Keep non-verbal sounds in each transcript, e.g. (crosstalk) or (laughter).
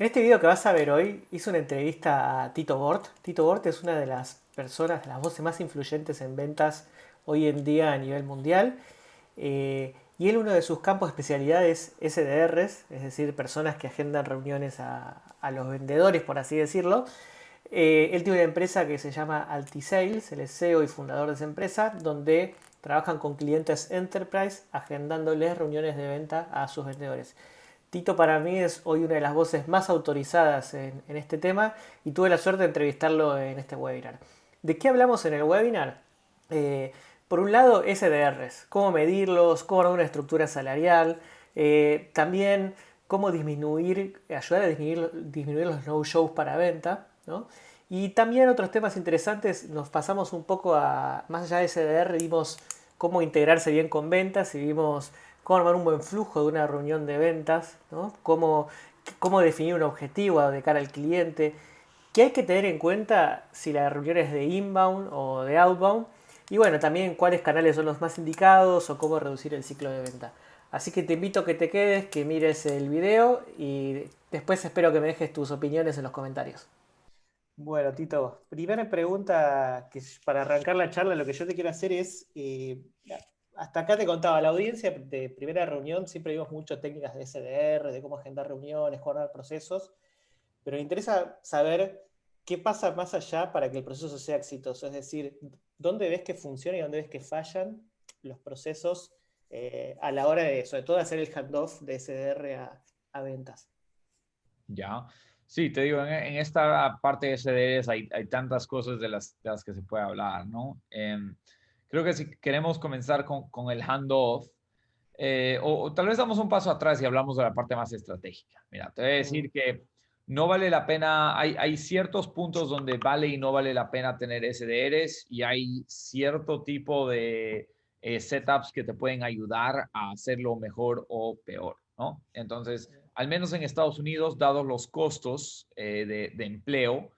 En este video que vas a ver hoy hice una entrevista a Tito Bort. Tito Bort es una de las personas, las voces más influyentes en ventas hoy en día a nivel mundial. Eh, y él uno de sus campos de especialidad es SDRs, es decir, personas que agendan reuniones a, los vendedores, por así decirlo. Eh, él tiene una empresa que se llama Altisales, él es CEO y fundador de esa empresa, donde trabajan con clientes enterprise agendándoles reuniones de venta a sus vendedores. Tito para mí es hoy una de las voces más autorizadas en, este tema y tuve la suerte de entrevistarlo en este webinar. ¿De qué hablamos en el webinar? Eh, por un lado, SDRs, cómo medirlos, cómo dar una estructura salarial, eh, también cómo disminuir, ayudar a disminuir, disminuir los no-shows para venta, Y también otros temas interesantes, nos pasamos un poco a, más allá de SDR, vimos cómo integrarse bien con ventas y vimos cómo un buen flujo de una reunión de ventas, ¿no? cómo, cómo definir un objetivo de cara al cliente, qué hay que tener en cuenta si la reunión es de inbound o de outbound, y bueno, también cuáles canales son los más indicados o cómo reducir el ciclo de venta. Así que te invito a que te quedes, que mires el video y después espero que me dejes tus opiniones en los comentarios. Bueno, Tito, primera pregunta que para arrancar la charla lo que yo te quiero hacer es, eh, hasta acá te contaba, la audiencia de primera reunión siempre vimos muchas técnicas de SDR, de cómo agendar reuniones, coordinar procesos, pero me interesa saber qué pasa más allá para que el proceso sea exitoso, es decir, dónde ves que funciona y dónde ves que fallan los procesos eh, a la hora de, sobre todo, hacer el handoff de SDR a, ventas. Ya, sí, te digo, en, esta parte de SDRs hay, hay tantas cosas de las, de las, que se puede hablar, ¿no? Em, creo que si queremos comenzar con, con el handoff, eh, o, tal vez damos un paso atrás y hablamos de la parte más estratégica. Mira, te voy a decir que no vale la pena, hay, hay ciertos puntos donde vale y no vale la pena tener SDRs y hay cierto tipo de eh, setups que te pueden ayudar a hacerlo mejor o peor, ¿no? Entonces, al menos en Estados Unidos, dados los costos eh, de, de, empleo,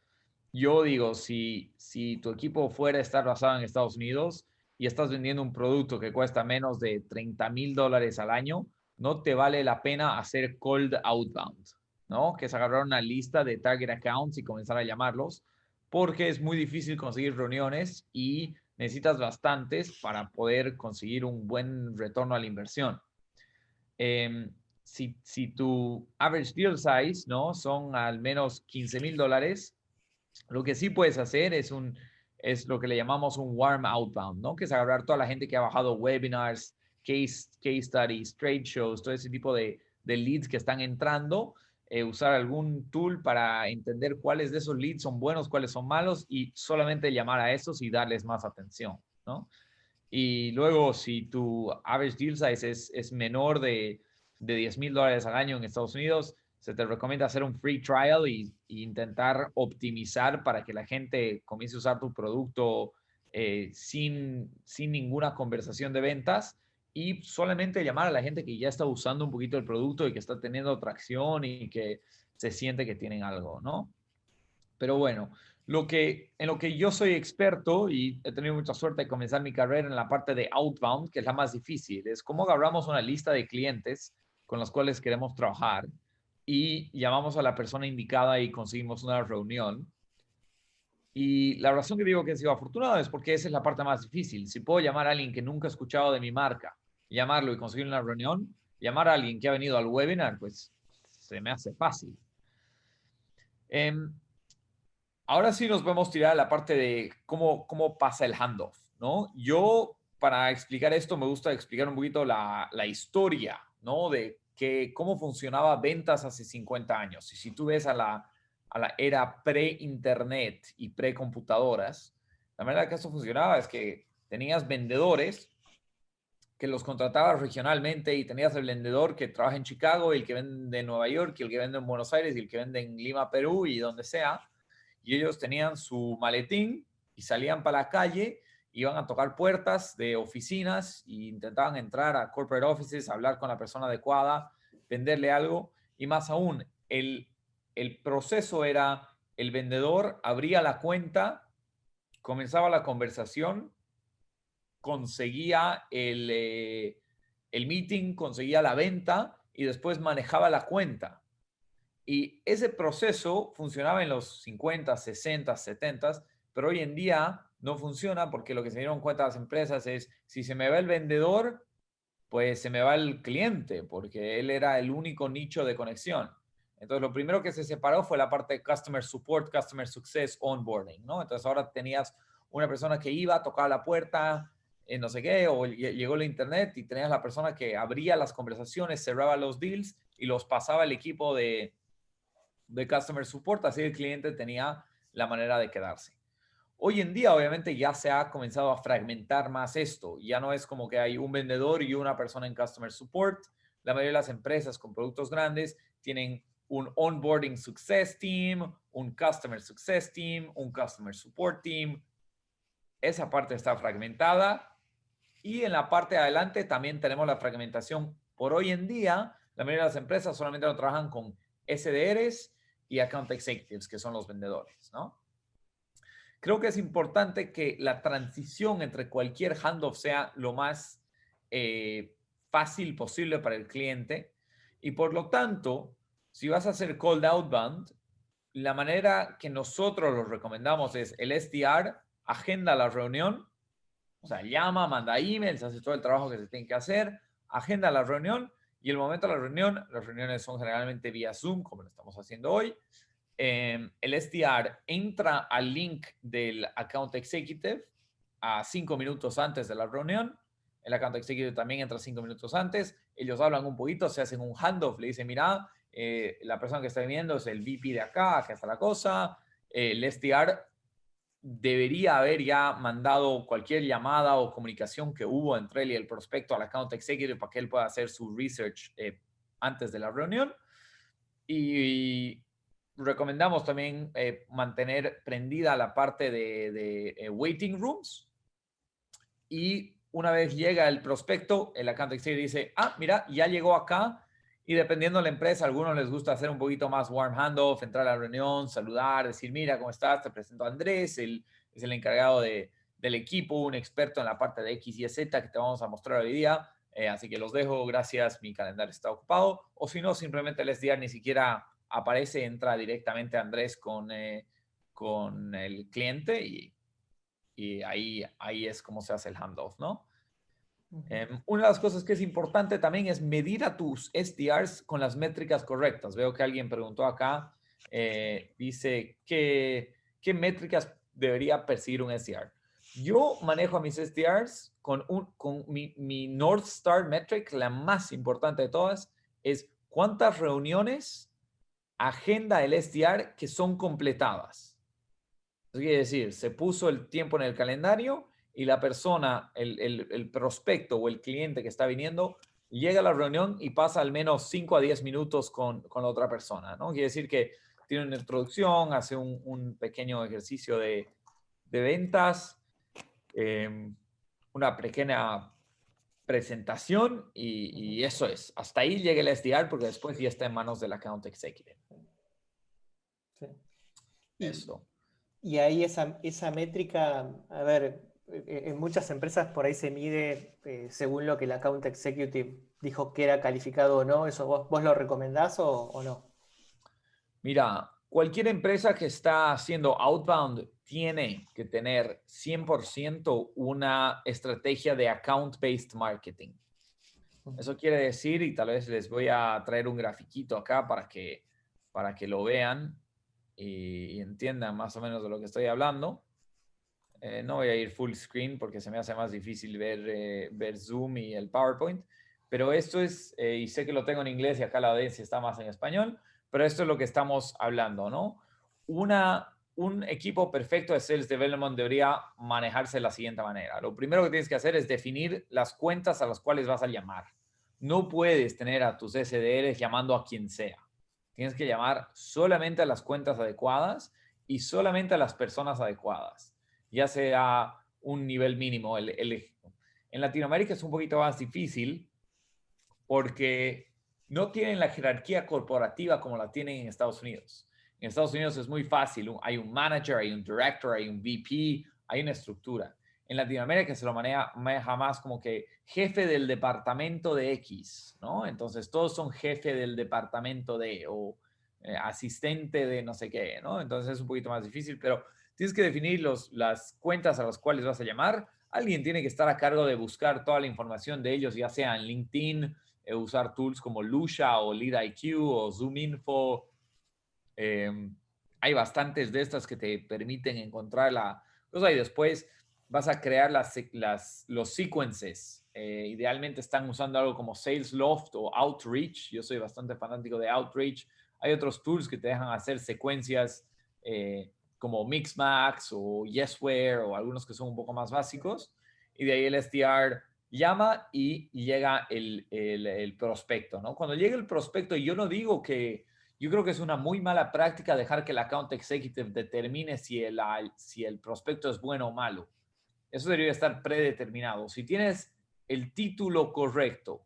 yo digo, si, si tu equipo fuera a estar basado en Estados Unidos, y estás vendiendo un producto que cuesta menos de 30 mil dólares al año, no te vale la pena hacer cold outbound, ¿no? Que es agarrar una lista de target accounts y comenzar a llamarlos, porque es muy difícil conseguir reuniones y necesitas bastantes para poder conseguir un buen retorno a la inversión. Em, si, si, tu average deal size, ¿no? Son al menos 15 mil dólares, lo que sí puedes hacer es un es lo que le llamamos un warm outbound, ¿no? Que es agarrar toda la gente que ha bajado webinars, case, case studies, trade shows, todo ese tipo de, leads que están entrando, eh, usar algún tool para entender cuáles de esos leads son buenos, cuáles son malos y solamente llamar a esos y darles más atención, ¿no? Y luego, si tu average deal size es, es menor de, de 10 mil dólares al año en Estados Unidos, se te recomienda hacer un free trial y, intentar optimizar para que la gente comience a usar tu producto eh, sin, sin ninguna conversación de ventas y solamente llamar a la gente que ya está usando un poquito el producto y que está teniendo tracción y que se siente que tienen algo, ¿no? Pero bueno, lo que, en lo que yo soy experto y he tenido mucha suerte de comenzar mi carrera en la parte de outbound, que es la más difícil, es cómo agarramos una lista de clientes con los cuales queremos trabajar y llamamos a la persona indicada y conseguimos una reunión. Y la razón que digo que he sido afortunado es porque esa es la parte más difícil. Si puedo llamar a alguien que nunca ha escuchado de mi marca, llamarlo y conseguir una reunión, llamar a alguien que ha venido al webinar, pues se me hace fácil. Em, ahora sí nos podemos tirar a la parte de cómo, cómo pasa el handoff, ¿no? Yo, para explicar esto, me gusta explicar un poquito la, la historia, ¿no? De que cómo funcionaba ventas hace 50 años. Y si tú ves a la, a la era pre-internet y pre-computadoras, la manera que eso funcionaba es que tenías vendedores que los contratabas regionalmente y tenías el vendedor que trabaja en Chicago el que vende en Nueva York el que vende en Buenos Aires y el que vende en Lima, Perú y donde sea. Y ellos tenían su maletín y salían para la calle iban a tocar puertas de oficinas e intentaban entrar a corporate offices, hablar con la persona adecuada, venderle algo. Y más aún, el, el proceso era, el vendedor abría la cuenta, comenzaba la conversación, conseguía el, eh, el meeting, conseguía la venta y después manejaba la cuenta. Y ese proceso funcionaba en los 50, 60, 70, pero hoy en día no funciona porque lo que se dieron cuenta las empresas es, si se me va el vendedor, pues se me va el cliente, porque él era el único nicho de conexión. Entonces, lo primero que se separó fue la parte de Customer Support, Customer Success, Onboarding, ¿no? Entonces, ahora tenías una persona que iba, tocaba la puerta, eh, no sé qué, o llegó la internet y tenías la persona que abría las conversaciones, cerraba los deals y los pasaba al equipo de, de Customer Support, así el cliente tenía la manera de quedarse. Hoy en día, obviamente, ya se ha comenzado a fragmentar más esto. Ya no es como que hay un vendedor y una persona en Customer Support. La mayoría de las empresas con productos grandes tienen un Onboarding Success Team, un Customer Success Team, un Customer Support Team. Esa parte está fragmentada. Y en la parte de adelante también tenemos la fragmentación. Por hoy en día, la mayoría de las empresas solamente lo trabajan con SDRs y Account Executives, que son los vendedores, ¿no? Creo que es importante que la transición entre cualquier handoff sea lo más eh, fácil posible para el cliente. Y por lo tanto, si vas a hacer cold outbound, la manera que nosotros lo recomendamos es el SDR, agenda la reunión, o sea, llama, manda emails, hace todo el trabajo que se tiene que hacer, agenda la reunión y el momento de la reunión, las reuniones son generalmente vía Zoom, como lo estamos haciendo hoy, Em, el SDR entra al link del Account Executive a cinco minutos antes de la reunión. El Account Executive también entra cinco minutos antes. Ellos hablan un poquito, se hacen un handoff, le dicen, mira, eh, la persona que está viendo es el VP de acá, acá está la cosa. el SDR debería haber ya mandado cualquier llamada o comunicación que hubo entre él y el prospecto al account executive para que él pueda hacer su research eh, antes de la reunión. Y, recomendamos también eh, mantener prendida la parte de, eh, waiting rooms. Y una vez llega el prospecto, el account executive dice, ah, mira, ya llegó acá. Y dependiendo de la empresa, a algunos les gusta hacer un poquito más warm handoff, entrar a la reunión, saludar, decir, mira, ¿cómo estás? Te presento a Andrés, él es el encargado de, del equipo, un experto en la parte de X y Z que te vamos a mostrar hoy día. Eh, así que los dejo, gracias, mi calendario está ocupado. O si no, simplemente les diga ni siquiera aparece, entra directamente Andrés con, eh, con el cliente y, y, ahí, ahí es como se hace el handoff, ¿no? Em, una de las cosas que es importante también es medir a tus SDRs con las métricas correctas. Veo que alguien preguntó acá, eh, dice, ¿qué, ¿qué métricas debería perseguir un SDR? Yo manejo a mis SDRs con, un, con mi, mi North Star metric, la más importante de todas, es cuántas reuniones agenda el SDR que son completadas. Eso quiere decir, se puso el tiempo en el calendario y la persona, el, prospecto o el cliente que está viniendo, llega a la reunión y pasa al menos 5 a 10 minutos con, la otra persona, ¿no? Quiere decir que tiene una introducción, hace un, pequeño ejercicio de, ventas, em, una pequeña presentación y, y, eso es. Hasta ahí llega el SDR porque después ya está en manos del account executive. Eso. Y ahí esa, esa métrica, a ver, e, en muchas empresas por ahí se mide eh, según lo que el account executive dijo que era calificado o no. ¿Eso vos, lo recomendás o, no? Mira, cualquier empresa que está haciendo outbound tiene que tener 100% una estrategia de account-based marketing. Eso quiere decir, y tal vez les voy a traer un grafiquito acá para que, para que lo vean y, entiendan más o menos de lo que estoy hablando. Eh, no voy a ir full screen porque se me hace más difícil ver, eh, ver Zoom y el PowerPoint, pero esto es, eh, y sé que lo tengo en inglés y acá la audiencia está más en español, pero esto es lo que estamos hablando, ¿no? Un equipo perfecto de Sales Development debería manejarse de la siguiente manera. Lo primero que tienes que hacer es definir las cuentas a las cuales vas a llamar. No puedes tener a tus SDRs llamando a quien sea. Tienes que llamar solamente a las cuentas adecuadas y solamente a las personas adecuadas, ya sea un nivel mínimo. El, en Latinoamérica es un poquito más difícil porque no tienen la jerarquía corporativa como la tienen en Estados Unidos. En Estados Unidos es muy fácil. Hay un manager, hay un director, hay un VP, hay una estructura. En Latinoamérica se lo maneja, maneja más como que jefe del departamento de X, ¿no? Entonces todos son jefe del departamento de, o eh, asistente de no sé qué, ¿no? Entonces es un poquito más difícil, pero tienes que definir los, las cuentas a las cuales vas a llamar. Alguien tiene que estar a cargo de buscar toda la información de ellos, ya sea en LinkedIn, usar tools como Lucia o LeadIQ o ZoomInfo. Em, hay bastantes de estas que te permiten encontrar la cosa y después vas a crear las, las, los sequences. Eh, idealmente están usando algo como SalesLoft o Outreach. Yo soy bastante fanático de Outreach. Hay otros tools que te dejan hacer secuencias eh, como Mixmax o Yesware o algunos que son un poco más básicos. Y de ahí el SDR llama y llega el, el, prospecto, ¿no? Cuando llega el prospecto, yo no digo que, yo creo que es una muy mala práctica dejar que el account executive determine si el, si el prospecto es bueno o malo. Eso debería estar predeterminado. Si tienes el título correcto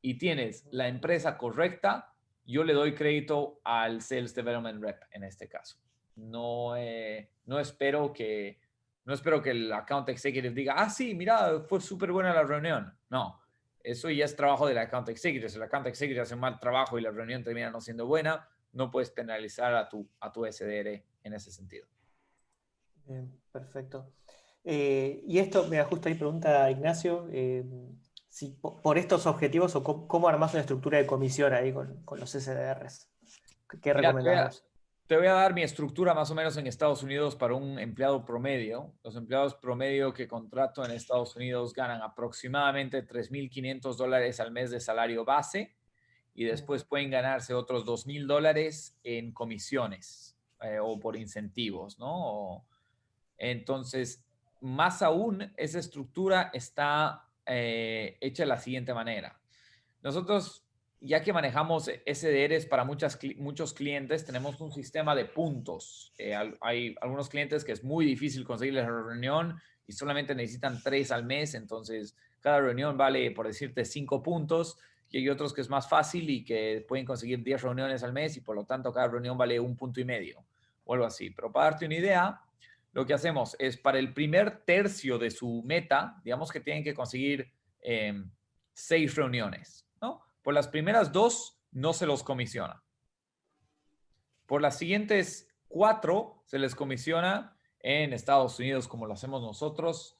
y tienes la empresa correcta, yo le doy crédito al Sales Development Rep en este caso. No, eh, no espero que no espero que el account executive diga, ah, sí, mira, fue súper buena la reunión. No, eso ya es trabajo del account executive. Si el account executive hace un mal trabajo y la reunión termina no siendo buena, no puedes penalizar a tu, a tu SDR en ese sentido. Bien, perfecto. Eh, y esto, me justo ahí pregunta Ignacio, eh, si por estos objetivos o cómo, armas una estructura de comisión ahí con, los SDRs. ¿Qué recomendamos? Te voy a dar mi estructura más o menos en Estados Unidos para un empleado promedio. Los empleados promedio que contrato en Estados Unidos ganan aproximadamente 3.500 dólares al mes de salario base y después pueden ganarse otros 2.000 dólares en comisiones eh, o por incentivos, ¿no? entonces, más aún, esa estructura está eh, hecha de la siguiente manera. Nosotros ya que manejamos SDRs para muchas, muchos clientes, tenemos un sistema de puntos. Eh, hay algunos clientes que es muy difícil conseguir la reunión y solamente necesitan tres al mes, entonces cada reunión vale, por decirte, cinco puntos. Y hay otros que es más fácil y que pueden conseguir 10 reuniones al mes y por lo tanto cada reunión vale un punto y medio o algo así. Pero para darte una idea, lo que hacemos es para el primer tercio de su meta, digamos que tienen que conseguir eh, seis reuniones por las primeras dos no se los comisiona. Por las siguientes cuatro se les comisiona en Estados Unidos como lo hacemos nosotros.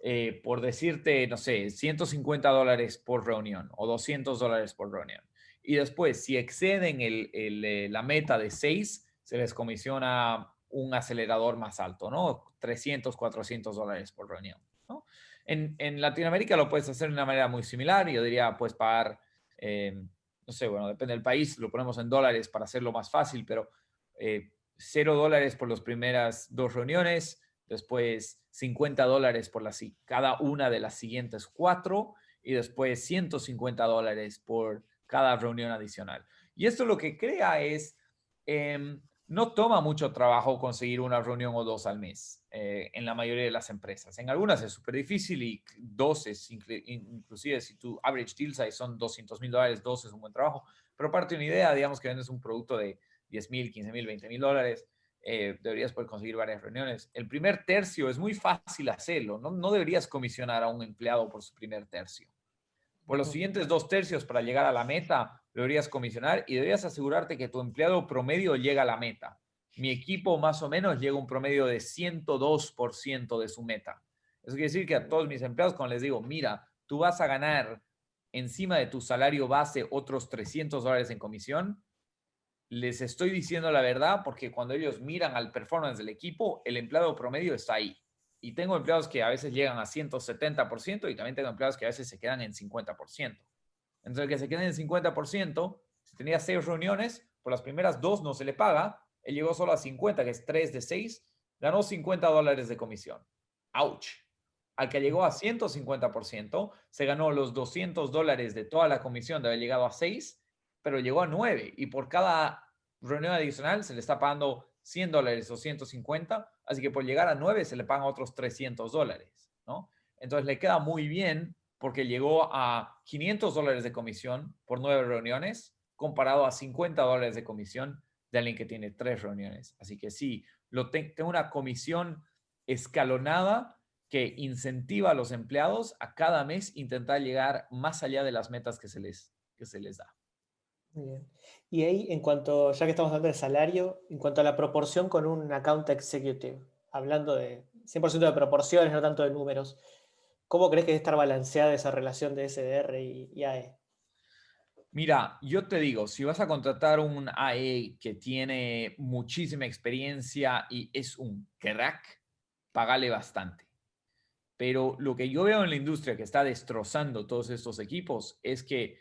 Eh, por decirte, no sé, 150 dólares por reunión o 200 dólares por reunión. Y después, si exceden el, eh, la meta de seis, se les comisiona un acelerador más alto, ¿no? 300, 400 dólares por reunión, ¿no? En, en, Latinoamérica lo puedes hacer de una manera muy similar. Yo diría, pues, pagar eh, no sé, bueno, depende del país, lo ponemos en dólares para hacerlo más fácil, pero eh, cero dólares por las primeras dos reuniones, después 50 dólares por cada una de las siguientes cuatro y después 150 dólares por cada reunión adicional. Y esto lo que crea es em, no toma mucho trabajo conseguir una reunión o dos al mes eh, en la mayoría de las empresas. En algunas es súper difícil y dos es, inclusive si tu average deal size son 200 mil dólares, dos es un buen trabajo. Pero parte de una idea, digamos que vendes un producto de 10 mil, 15 mil, 20 mil dólares, eh, deberías poder conseguir varias reuniones. El primer tercio es muy fácil hacerlo. No, no deberías comisionar a un empleado por su primer tercio. Por los siguientes dos tercios para llegar a la meta, deberías comisionar y deberías asegurarte que tu empleado promedio llega a la meta. Mi equipo más o menos llega a un promedio de 102% de su meta. Eso quiere decir que a todos mis empleados, cuando les digo, mira, tú vas a ganar encima de tu salario base otros 300 dólares en comisión, les estoy diciendo la verdad porque cuando ellos miran al performance del equipo, el empleado promedio está ahí. Y tengo empleados que a veces llegan a 170% y también tengo empleados que a veces se quedan en 50%. Entonces, el que se quede en el 50%, si tenía seis reuniones, por las primeras dos no se le paga, él llegó solo a 50, que es 3 de 6, ganó 50 dólares de comisión. ¡Auch! Al que llegó a 150%, se ganó los 200 dólares de toda la comisión de haber llegado a 6, pero llegó a 9 y por cada reunión adicional se le está pagando 100 dólares o 150, así que por llegar a 9 se le pagan otros 300 dólares, ¿no? Entonces le queda muy bien porque llegó a 500 dólares de comisión por nueve reuniones, comparado a 50 dólares de comisión de alguien que tiene tres reuniones. Así que sí, lo tengo una comisión escalonada que incentiva a los empleados a cada mes intentar llegar más allá de las metas que se les, que se les da. bien. Y ahí, en cuanto, ya que estamos hablando de salario, en cuanto a la proporción con un account executive, hablando de 100% de proporciones, no tanto de números, ¿cómo crees que debe estar balanceada esa relación de SDR y, AE? Mira, yo te digo, si vas a contratar un AE que tiene muchísima experiencia y es un crack, pagale bastante. Pero lo que yo veo en la industria que está destrozando todos estos equipos es que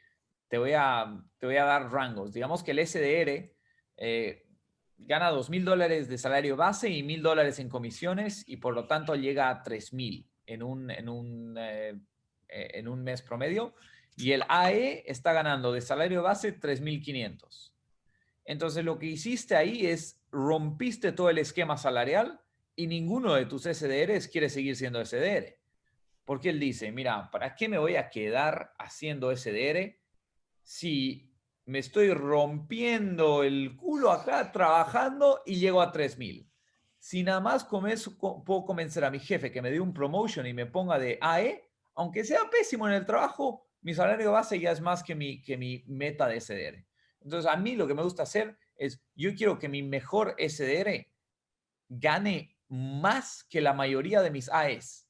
te voy a, te voy a dar rangos. Digamos que el SDR eh, gana dos mil dólares de salario base y mil dólares en comisiones y por lo tanto llega a tres mil en un, en, un, eh, eh, en un mes promedio. Y el AE está ganando de salario base 3.500. Entonces lo que hiciste ahí es rompiste todo el esquema salarial y ninguno de tus SDRs quiere seguir siendo SDR. Porque él dice, mira, ¿para qué me voy a quedar haciendo SDR si me estoy rompiendo el culo acá trabajando y llego a 3000? Si nada más puedo convencer a mi jefe que me dé un promotion y me ponga de AE, aunque sea pésimo en el trabajo, mi salario base ya es más que mi, que mi meta de SDR. Entonces, a mí lo que me gusta hacer es, yo quiero que mi mejor SDR gane más que la mayoría de mis AEs.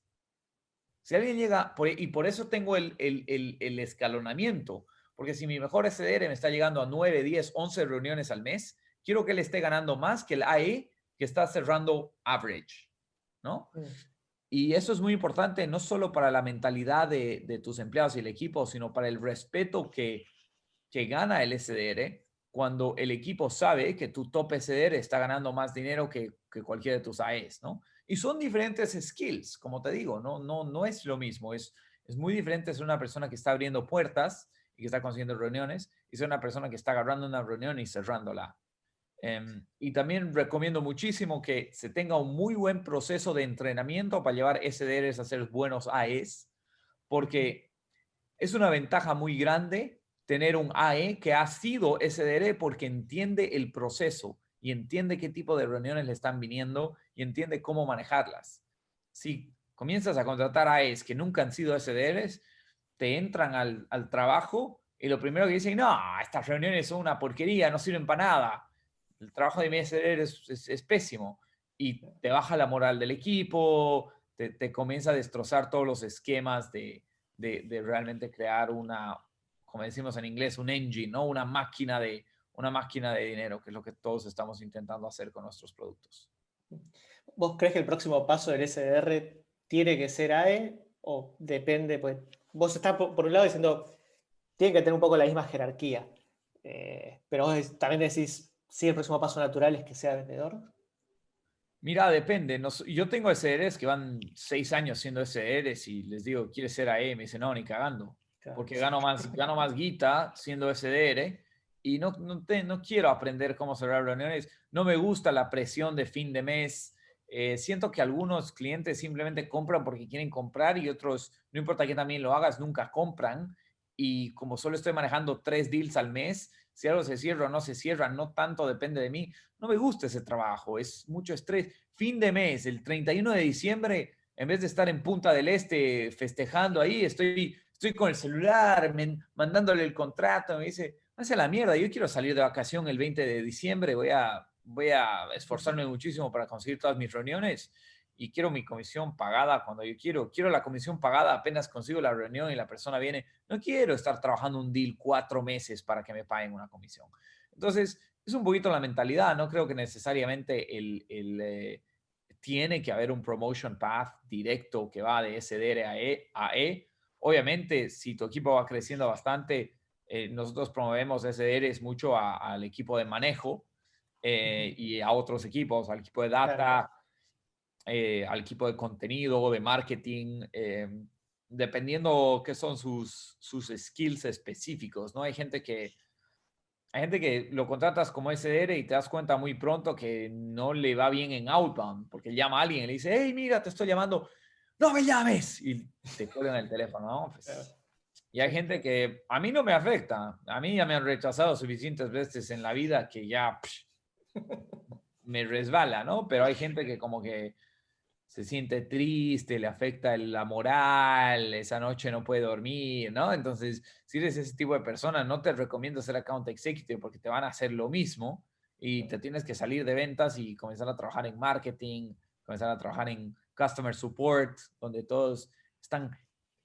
Si alguien llega, y por eso tengo el, el escalonamiento, porque si mi mejor SDR me está llegando a 9, 10, 11 reuniones al mes, quiero que él esté ganando más que el AE que está cerrando average, ¿no? Mm. Y eso es muy importante, no solo para la mentalidad de, tus empleados y el equipo, sino para el respeto que, que gana el SDR cuando el equipo sabe que tu top SDR está ganando más dinero que, que cualquiera de tus AEs, ¿no? Y son diferentes skills, como te digo, no, no, no es lo mismo, es, es muy diferente ser una persona que está abriendo puertas y que está consiguiendo reuniones y ser una persona que está agarrando una reunión y cerrándola. Em, y también recomiendo muchísimo que se tenga un muy buen proceso de entrenamiento para llevar SDRs a ser buenos AEs, porque es una ventaja muy grande tener un AE que ha sido SDR porque entiende el proceso y entiende qué tipo de reuniones le están viniendo y entiende cómo manejarlas. Si comienzas a contratar AEs que nunca han sido SDRs, te entran al, al trabajo y lo primero que dicen, no, estas reuniones son una porquería, no sirven para nada. El trabajo de MSR es, es, pésimo y te baja la moral del equipo, te, te comienza a destrozar todos los esquemas de, de, de, realmente crear una, como decimos en inglés, un engine, ¿no? Una máquina de, una máquina de dinero, que es lo que todos estamos intentando hacer con nuestros productos. ¿Vos crees que el próximo paso del SDR tiene que ser AE o depende? Pues vos estás por, un lado diciendo, tiene que tener un poco la misma jerarquía, eh, pero vos también decís, si el próximo paso natural es que sea vendedor. Mira, depende. yo tengo SDRs que van seis años siendo SDRs y les digo, ¿quieres ser AE? Me dicen, no, ni cagando. Porque gano más, (laughs) gano más guita siendo SDR y no, no, no quiero aprender cómo cerrar reuniones. No me gusta la presión de fin de mes. Eh, siento que algunos clientes simplemente compran porque quieren comprar y otros, no importa que también lo hagas, nunca compran. Y como solo estoy manejando tres deals al mes, si algo se cierra o no se cierra, no tanto depende de mí. No me gusta ese trabajo, es mucho estrés. Fin de mes, el 31 de diciembre, en vez de estar en Punta del Este festejando ahí, estoy, estoy con el celular, mandándole el contrato, me dice, hace la mierda, yo quiero salir de vacación el 20 de diciembre, voy a voy a esforzarme muchísimo para conseguir todas mis reuniones y quiero mi comisión pagada cuando yo quiero. Quiero la comisión pagada apenas consigo la reunión y la persona viene. No quiero estar trabajando un deal cuatro meses para que me paguen una comisión. Entonces, es un poquito la mentalidad. No creo que necesariamente el, el eh, tiene que haber un promotion path directo que va de SDR a E. A e. Obviamente, si tu equipo va creciendo bastante, eh, nosotros promovemos SDRs mucho al equipo de manejo eh, y a otros equipos, al equipo de data, eh, al equipo de contenido, de marketing, eh, dependiendo qué son sus, sus skills específicos, ¿no? Hay gente que... Hay gente que lo contratas como SDR y te das cuenta muy pronto que no le va bien en outbound, porque llama a alguien y le dice, hey, mira, te estoy llamando, no me llames, y te cuelgan el teléfono, ¿no? Pues, y hay gente que a mí no me afecta, a mí ya me han rechazado suficientes veces en la vida que ya me resbala, ¿no? Pero hay gente que como que se siente triste, le afecta la moral, esa noche no puede dormir, ¿no? Entonces, si eres ese tipo de persona, no te recomiendo ser account executive porque te van a hacer lo mismo y te tienes que salir de ventas y comenzar a trabajar en marketing, comenzar a trabajar en customer support, donde todos están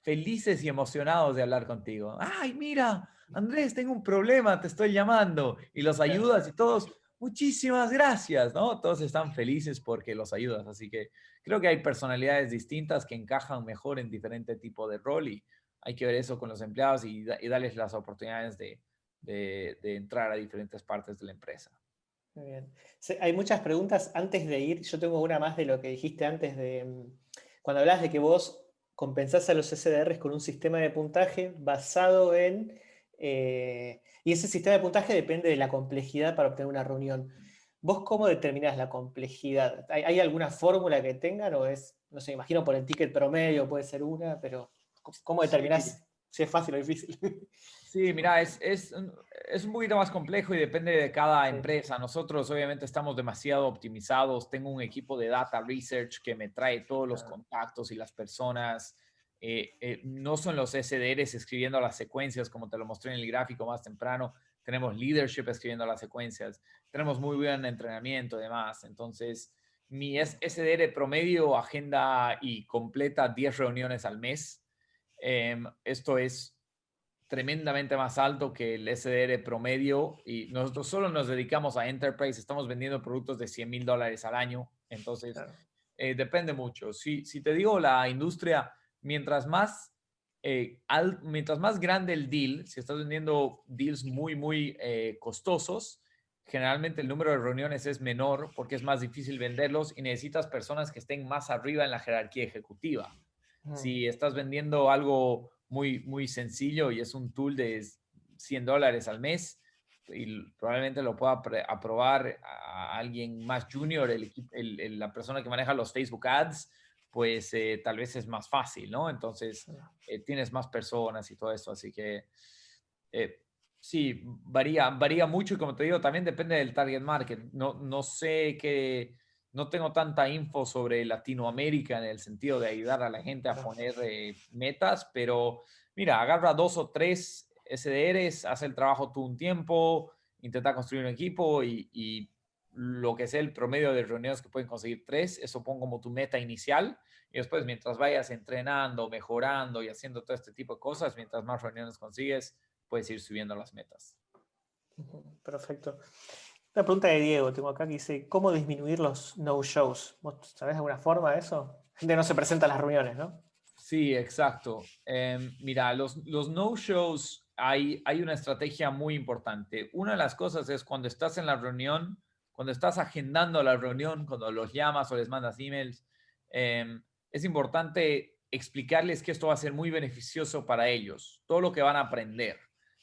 felices y emocionados de hablar contigo. Ay, mira, Andrés, tengo un problema, te estoy llamando y los ayudas y todos, muchísimas gracias, ¿no? Todos están felices porque los ayudas, así que creo que hay personalidades distintas que encajan mejor en diferente tipo de rol y hay que ver eso con los empleados y, darles las oportunidades de, entrar a diferentes partes de la empresa. Muy bien. hay muchas preguntas antes de ir. Yo tengo una más de lo que dijiste antes de mm, cuando hablas de que vos compensás a los SDRs con un sistema de puntaje basado en... Eh, y ese sistema de puntaje depende de la complejidad para obtener una reunión. ¿Vos cómo determinás la complejidad? ¿Hay, alguna fórmula que tengan o es, no sé, imagino por el ticket promedio puede ser una, pero ¿cómo determinás si es fácil o difícil? (laughs) Sí, mira, es, es, es, un poquito más complejo y depende de cada empresa. Nosotros obviamente estamos demasiado optimizados. Tengo un equipo de data research que me trae todos los contactos y las personas. Eh, eh, no son los SDRs escribiendo las secuencias como te lo mostré en el gráfico más temprano. Tenemos leadership escribiendo las secuencias. Tenemos muy buen entrenamiento y demás. Entonces, mi SDR promedio agenda y completa 10 reuniones al mes. Em, esto es tremendamente más alto que el SDR promedio y nosotros solo nos dedicamos a enterprise, estamos vendiendo productos de 100 mil dólares al año, entonces eh, depende mucho. Si, si te digo la industria, mientras más, eh, mientras más grande el deal, si estás vendiendo deals muy, muy eh, costosos, generalmente el número de reuniones es menor porque es más difícil venderlos y necesitas personas que estén más arriba en la jerarquía ejecutiva. Si estás vendiendo algo muy, muy sencillo y es un tool de 100 dólares al mes y probablemente lo pueda aprobar a alguien más junior, el, la persona que maneja los Facebook Ads, pues eh, tal vez es más fácil, ¿no? Entonces eh, tienes más personas y todo eso, así que eh, sí, varía, varía mucho y como te digo, también depende del target market. No, no sé qué no tengo tanta info sobre Latinoamérica en el sentido de ayudar a la gente a poner metas, pero mira, agarra dos o tres SDRs, hace el trabajo tú un tiempo, intenta construir un equipo y, lo que sea el promedio de reuniones que pueden conseguir tres, eso pon como tu meta inicial y después mientras vayas entrenando, mejorando y haciendo todo este tipo de cosas, mientras más reuniones consigues, puedes ir subiendo las metas. Perfecto. Una pregunta de Diego, tengo acá que dice, ¿cómo disminuir los no-shows? ¿Vos sabés alguna forma de eso? Gente no se presenta a las reuniones, ¿no? Sí, exacto. Em, mira, los, los no-shows, hay, hay una estrategia muy importante. Una de las cosas es cuando estás en la reunión, cuando estás agendando la reunión, cuando los llamas o les mandas emails, em, es importante explicarles que esto va a ser muy beneficioso para ellos, todo lo que van a aprender.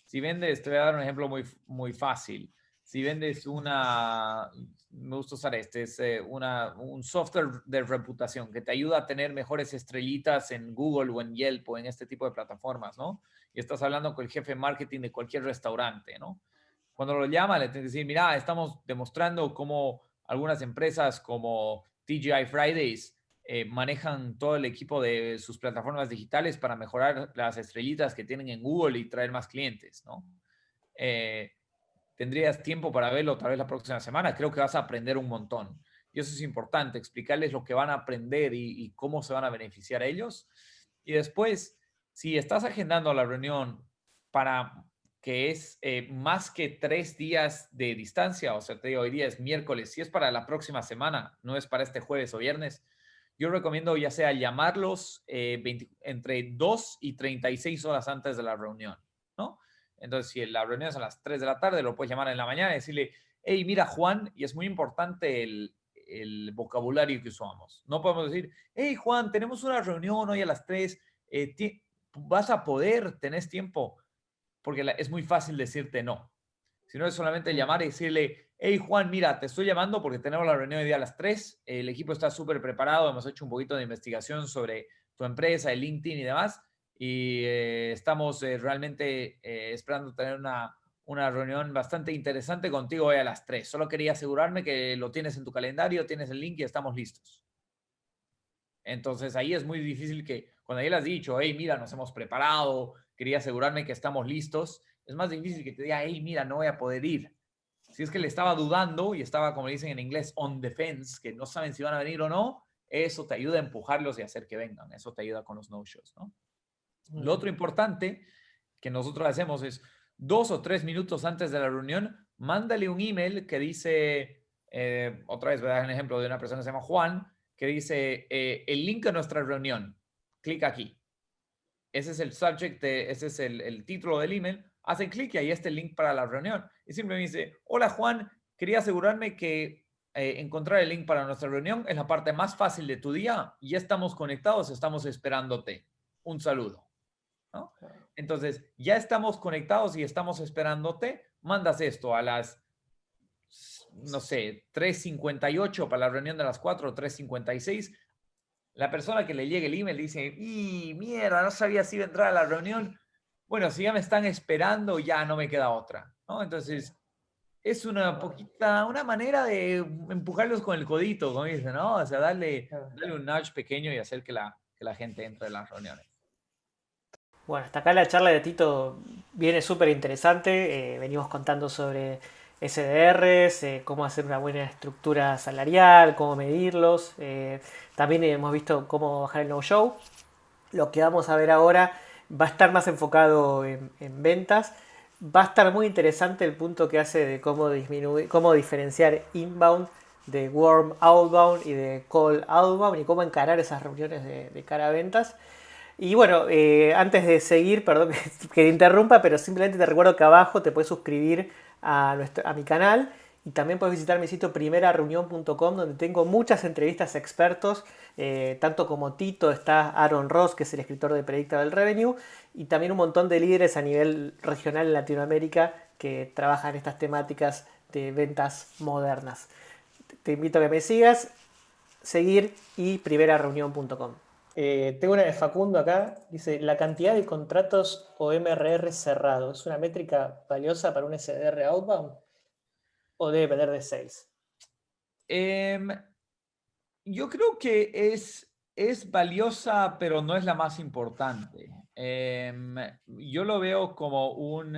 Si vendes, te voy a dar un ejemplo muy, muy fácil si vendes una, me gusta usar este, es eh, una, un software de reputación que te ayuda a tener mejores estrellitas en Google o en Yelp o en este tipo de plataformas, ¿no? Y estás hablando con el jefe de marketing de cualquier restaurante, ¿no? Cuando lo llama, le tienes que decir, mira, estamos demostrando cómo algunas empresas como TGI Fridays eh, manejan todo el equipo de sus plataformas digitales para mejorar las estrellitas que tienen en Google y traer más clientes, ¿no? Eh, tendrías tiempo para verlo otra vez la próxima semana. Creo que vas a aprender un montón. Y eso es importante, explicarles lo que van a aprender y, cómo se van a beneficiar ellos. Y después, si estás agendando la reunión para que es eh, más que tres días de distancia, o sea, te digo, hoy día es miércoles, si es para la próxima semana, no es para este jueves o viernes, yo recomiendo ya sea llamarlos eh, entre 2 y 36 horas antes de la reunión, ¿no? Entonces, si la reunión es a las 3 de la tarde, lo puedes llamar en la mañana y decirle, hey, mira, Juan, y es muy importante el, vocabulario que usamos. No podemos decir, hey, Juan, tenemos una reunión hoy a las 3, eh, vas a poder, tenés tiempo, porque es muy fácil decirte no. Si no es solamente llamar y decirle, hey, Juan, mira, te estoy llamando porque tenemos la reunión hoy día a las 3, el equipo está súper preparado, hemos hecho un poquito de investigación sobre tu empresa, el LinkedIn y demás y eh, estamos eh, realmente eh, esperando tener una, una, reunión bastante interesante contigo hoy a las 3. Solo quería asegurarme que lo tienes en tu calendario, tienes el link y estamos listos. Entonces ahí es muy difícil que cuando ya le has dicho, hey, mira, nos hemos preparado, quería asegurarme que estamos listos, es más difícil que te diga, hey, mira, no voy a poder ir. Si es que le estaba dudando y estaba, como dicen en inglés, on defense, que no saben si van a venir o no, eso te ayuda a empujarlos y hacer que vengan. Eso te ayuda con los no-shows, ¿no? Lo otro importante que nosotros hacemos es dos o tres minutos antes de la reunión, mándale un email que dice, eh, otra vez voy a dar un ejemplo de una persona que se llama Juan, que dice eh, el link a nuestra reunión. Clic aquí. Ese es el subject, ese es el, título del email. Hacen clic y ahí está el link para la reunión. Y simplemente dice, hola Juan, quería asegurarme que eh, encontrar el link para nuestra reunión es la parte más fácil de tu día. Ya estamos conectados, estamos esperándote. Un saludo. Entonces, ya estamos conectados y estamos esperándote. Mandas esto a las no sé, 3.58 para la reunión de las 4, 3.56, la persona que le llegue el email dice, y mierda, no sabía si iba a entrar a la reunión. Bueno, si ya me están esperando, ya no me queda otra, ¿no? Entonces, es una poquita, una manera de empujarlos con el codito, como dicen, ¿no? O sea, darle, darle un nudge pequeño y hacer que la, que la gente entre en las reuniones. Bueno, hasta acá la charla de Tito viene súper interesante. Eh, venimos contando sobre SDRs, eh, cómo hacer una buena estructura salarial, cómo medirlos. Eh, también hemos visto cómo bajar el no-show. Lo que vamos a ver ahora va a estar más enfocado en, ventas. Va a estar muy interesante el punto que hace de cómo, disminuir, cómo diferenciar inbound de warm outbound y de call outbound y cómo encarar esas reuniones de, cara a ventas. Y bueno, eh, antes de seguir, perdón (laughs) que, te interrumpa, pero simplemente te recuerdo que abajo te puedes suscribir a, a mi canal y también puedes visitar mi sitio primerareunión.com donde tengo muchas entrevistas expertos, eh, tanto como Tito, está Aaron Ross, que es el escritor de Predictable Revenue, y también un montón de líderes a nivel regional en Latinoamérica que trabajan estas temáticas de ventas modernas. Te invito a que me sigas, seguir y primerareunión.com. Eh, tengo una de Facundo acá, dice, la cantidad de contratos o MRR cerrados, ¿es una métrica valiosa para un SDR outbound o debe depender de sales? Em, yo creo que es, es valiosa, pero no es la más importante. Em, yo lo veo como un...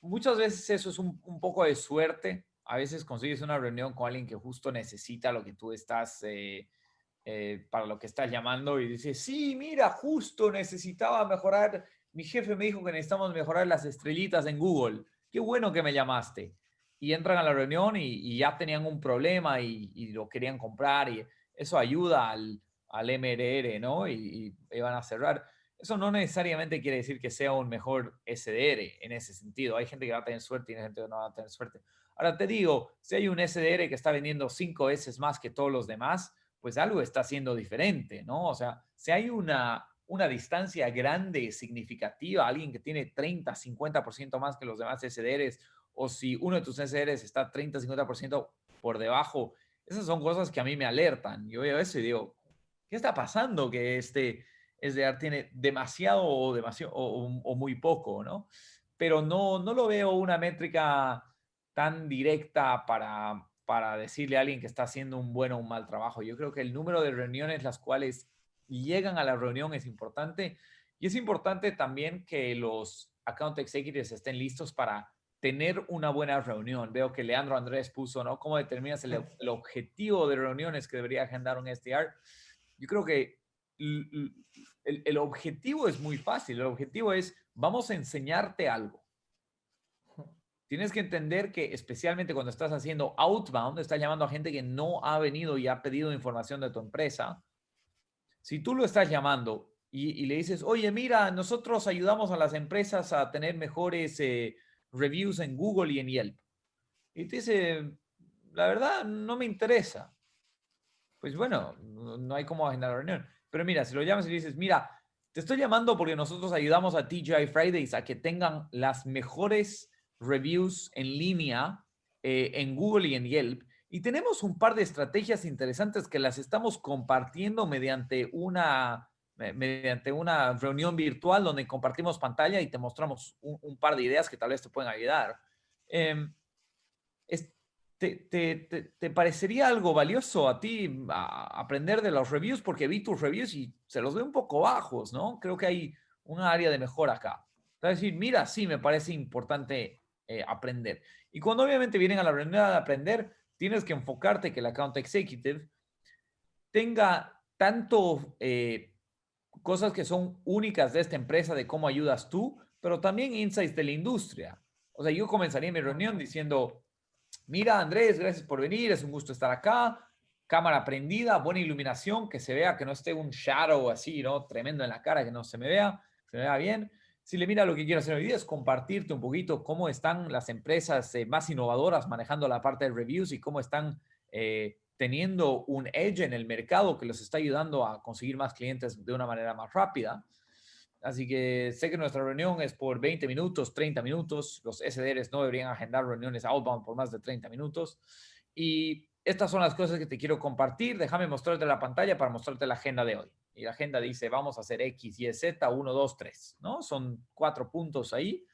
Muchas veces eso es un, poco de suerte. A veces consigues una reunión con alguien que justo necesita lo que tú estás... Eh, para lo que estás llamando y dice, sí, mira, justo necesitaba mejorar, mi jefe me dijo que necesitamos mejorar las estrellitas en Google, qué bueno que me llamaste. Y entran a la reunión y, ya tenían un problema y, lo querían comprar y eso ayuda al, al MRR, ¿no? Y, y, van a cerrar. Eso no necesariamente quiere decir que sea un mejor SDR en ese sentido. Hay gente que va a tener suerte y hay gente que no va a tener suerte. Ahora te digo, si hay un SDR que está vendiendo cinco veces más que todos los demás, pues algo está haciendo diferente, ¿no? O sea, si hay una, una distancia grande, significativa, alguien que tiene 30, 50% más que los demás SDRs, o si uno de tus SDRs está 30, 50% por debajo, esas son cosas que a mí me alertan. Yo veo eso y digo, ¿qué está pasando que este SDR tiene demasiado o, demasiado, o, muy poco, ¿no? Pero no, no lo veo una métrica tan directa para, para decirle a alguien que está haciendo un buen o un mal trabajo. Yo creo que el número de reuniones las cuales llegan a la reunión es importante y es importante también que los account executives estén listos para tener una buena reunión. Veo que Leandro Andrés puso, ¿no? ¿Cómo determinas el, objetivo de reuniones que debería agendar un SDR? Yo creo que el, el objetivo es muy fácil. El objetivo es, vamos a enseñarte algo Tienes que entender que especialmente cuando estás haciendo outbound, estás llamando a gente que no ha venido y ha pedido información de tu empresa. Si tú lo estás llamando y, le dices, oye, mira, nosotros ayudamos a las empresas a tener mejores eh, reviews en Google y en Yelp. Y te dice, la verdad, no me interesa. Pues bueno, no hay cómo agendar la reunión. Pero mira, si lo llamas y le dices, mira, te estoy llamando porque nosotros ayudamos a TGI Fridays a que tengan las mejores reviews en línea eh, en Google y en Yelp. Y tenemos un par de estrategias interesantes que las estamos compartiendo mediante una, mediante una reunión virtual donde compartimos pantalla y te mostramos un, par de ideas que tal vez te pueden ayudar. Em, ¿Te, parecería algo valioso a ti aprender de los reviews? Porque vi tus reviews y se los veo un poco bajos, ¿no? Creo que hay un área de mejora acá. Es decir, mira, sí, me parece importante eh, aprender. Y cuando obviamente vienen a la reunión de aprender, tienes que enfocarte que el account executive tenga tanto eh, cosas que son únicas de esta empresa, de cómo ayudas tú, pero también insights de la industria. O sea, yo comenzaría mi reunión diciendo, Mira, Andrés, gracias por venir, es un gusto estar acá. Cámara prendida, buena iluminación, que se vea, que no esté un shadow así, ¿no? Tremendo en la cara, que no se me vea, se me vea bien. Si le mira, lo que quiero hacer hoy día es compartirte un poquito cómo están las empresas eh, más innovadoras manejando la parte de reviews y cómo están eh, teniendo un edge en el mercado que los está ayudando a conseguir más clientes de una manera más rápida. Así que sé que nuestra reunión es por 20 minutos, 30 minutos. Los SDRs no deberían agendar reuniones outbound por más de 30 minutos. Y estas son las cosas que te quiero compartir. Déjame mostrarte la pantalla para mostrarte la agenda de hoy. Y la agenda dice, vamos a hacer X, Y, Z, 1, 2, 3, ¿no? Son cuatro puntos ahí.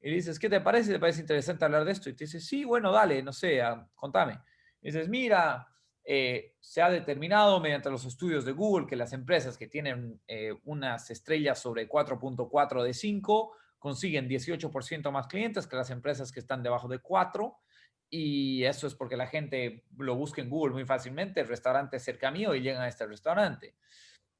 Y dices, ¿qué te parece? ¿Te parece interesante hablar de esto? Y te dice, sí, bueno, dale, no sé, ah, contame. Y dices, mira, eh, se ha determinado mediante los estudios de Google que las empresas que tienen eh, unas estrellas sobre 4.4 de 5 consiguen 18% más clientes que las empresas que están debajo de 4 y eso es porque la gente lo busca en Google muy fácilmente, el restaurante cerca mío y llegan a este restaurante.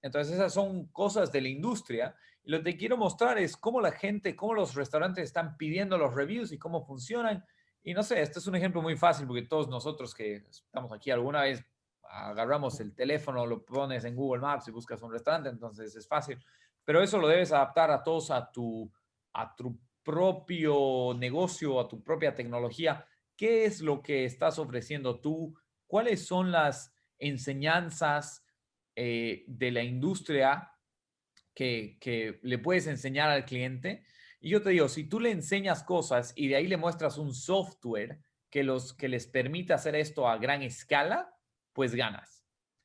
Entonces esas son cosas de la industria y lo que quiero mostrar es cómo la gente, cómo los restaurantes están pidiendo los reviews y cómo funcionan y no sé, este es un ejemplo muy fácil porque todos nosotros que estamos aquí alguna vez agarramos el teléfono, lo pones en Google Maps y buscas un restaurante, entonces es fácil. Pero eso lo debes adaptar a todos a tu, a tu propio negocio, a tu propia tecnología. ¿Qué es lo que estás ofreciendo tú? ¿Cuáles son las enseñanzas eh, de la industria que, que le puedes enseñar al cliente? Y yo te digo, si tú le enseñas cosas y de ahí le muestras un software que, los, que les permite hacer esto a gran escala, pues ganas.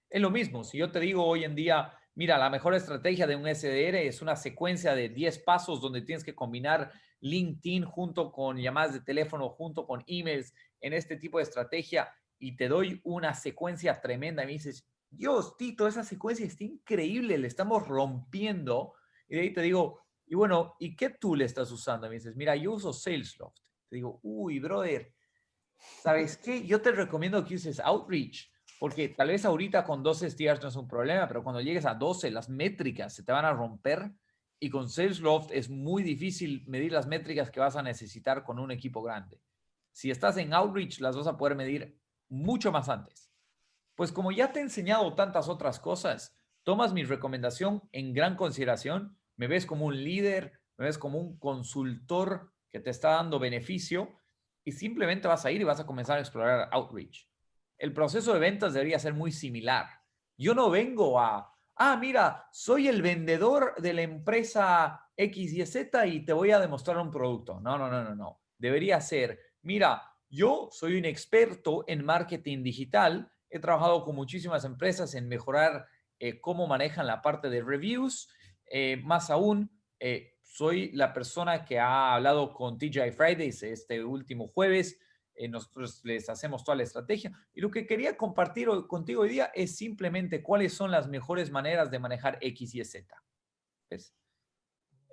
Es lo mismo, si yo te digo hoy en día, mira, la mejor estrategia de un SDR es una secuencia de 10 pasos donde tienes que combinar LinkedIn junto con llamadas de teléfono, junto con emails en este tipo de estrategia y te doy una secuencia tremenda y dices, Dios, Tito, esa secuencia está increíble, le estamos rompiendo. Y de ahí te digo, y bueno, ¿y qué tool estás usando? Me dices, mira, yo uso Salesloft. Te digo, uy, brother, ¿sabes qué? Yo te recomiendo que uses Outreach, porque tal vez ahorita con 12 SDRs no es un problema, pero cuando llegues a 12, las métricas se te van a romper y con Salesloft es muy difícil medir las métricas que vas a necesitar con un equipo grande. Si estás en Outreach, las vas a poder medir mucho más antes. Pues como ya te he enseñado tantas otras cosas, tomas mi recomendación en gran consideración me ves como un líder, me ves como un consultor que te está dando beneficio y simplemente vas a ir y vas a comenzar a explorar outreach. El proceso de ventas debería ser muy similar. Yo no vengo a, ah, mira, soy el vendedor de la empresa X y Z y te voy a demostrar un producto. No, no, no, no, no. Debería ser, mira, yo soy un experto en marketing digital. He trabajado con muchísimas empresas en mejorar eh, cómo manejan la parte de reviews eh, más aún, eh, soy la persona que ha hablado con TGI Fridays este último jueves. Nosotros les hacemos toda la estrategia. Y lo que quería compartir contigo hoy día es simplemente cuáles son las mejores maneras de manejar X y Z.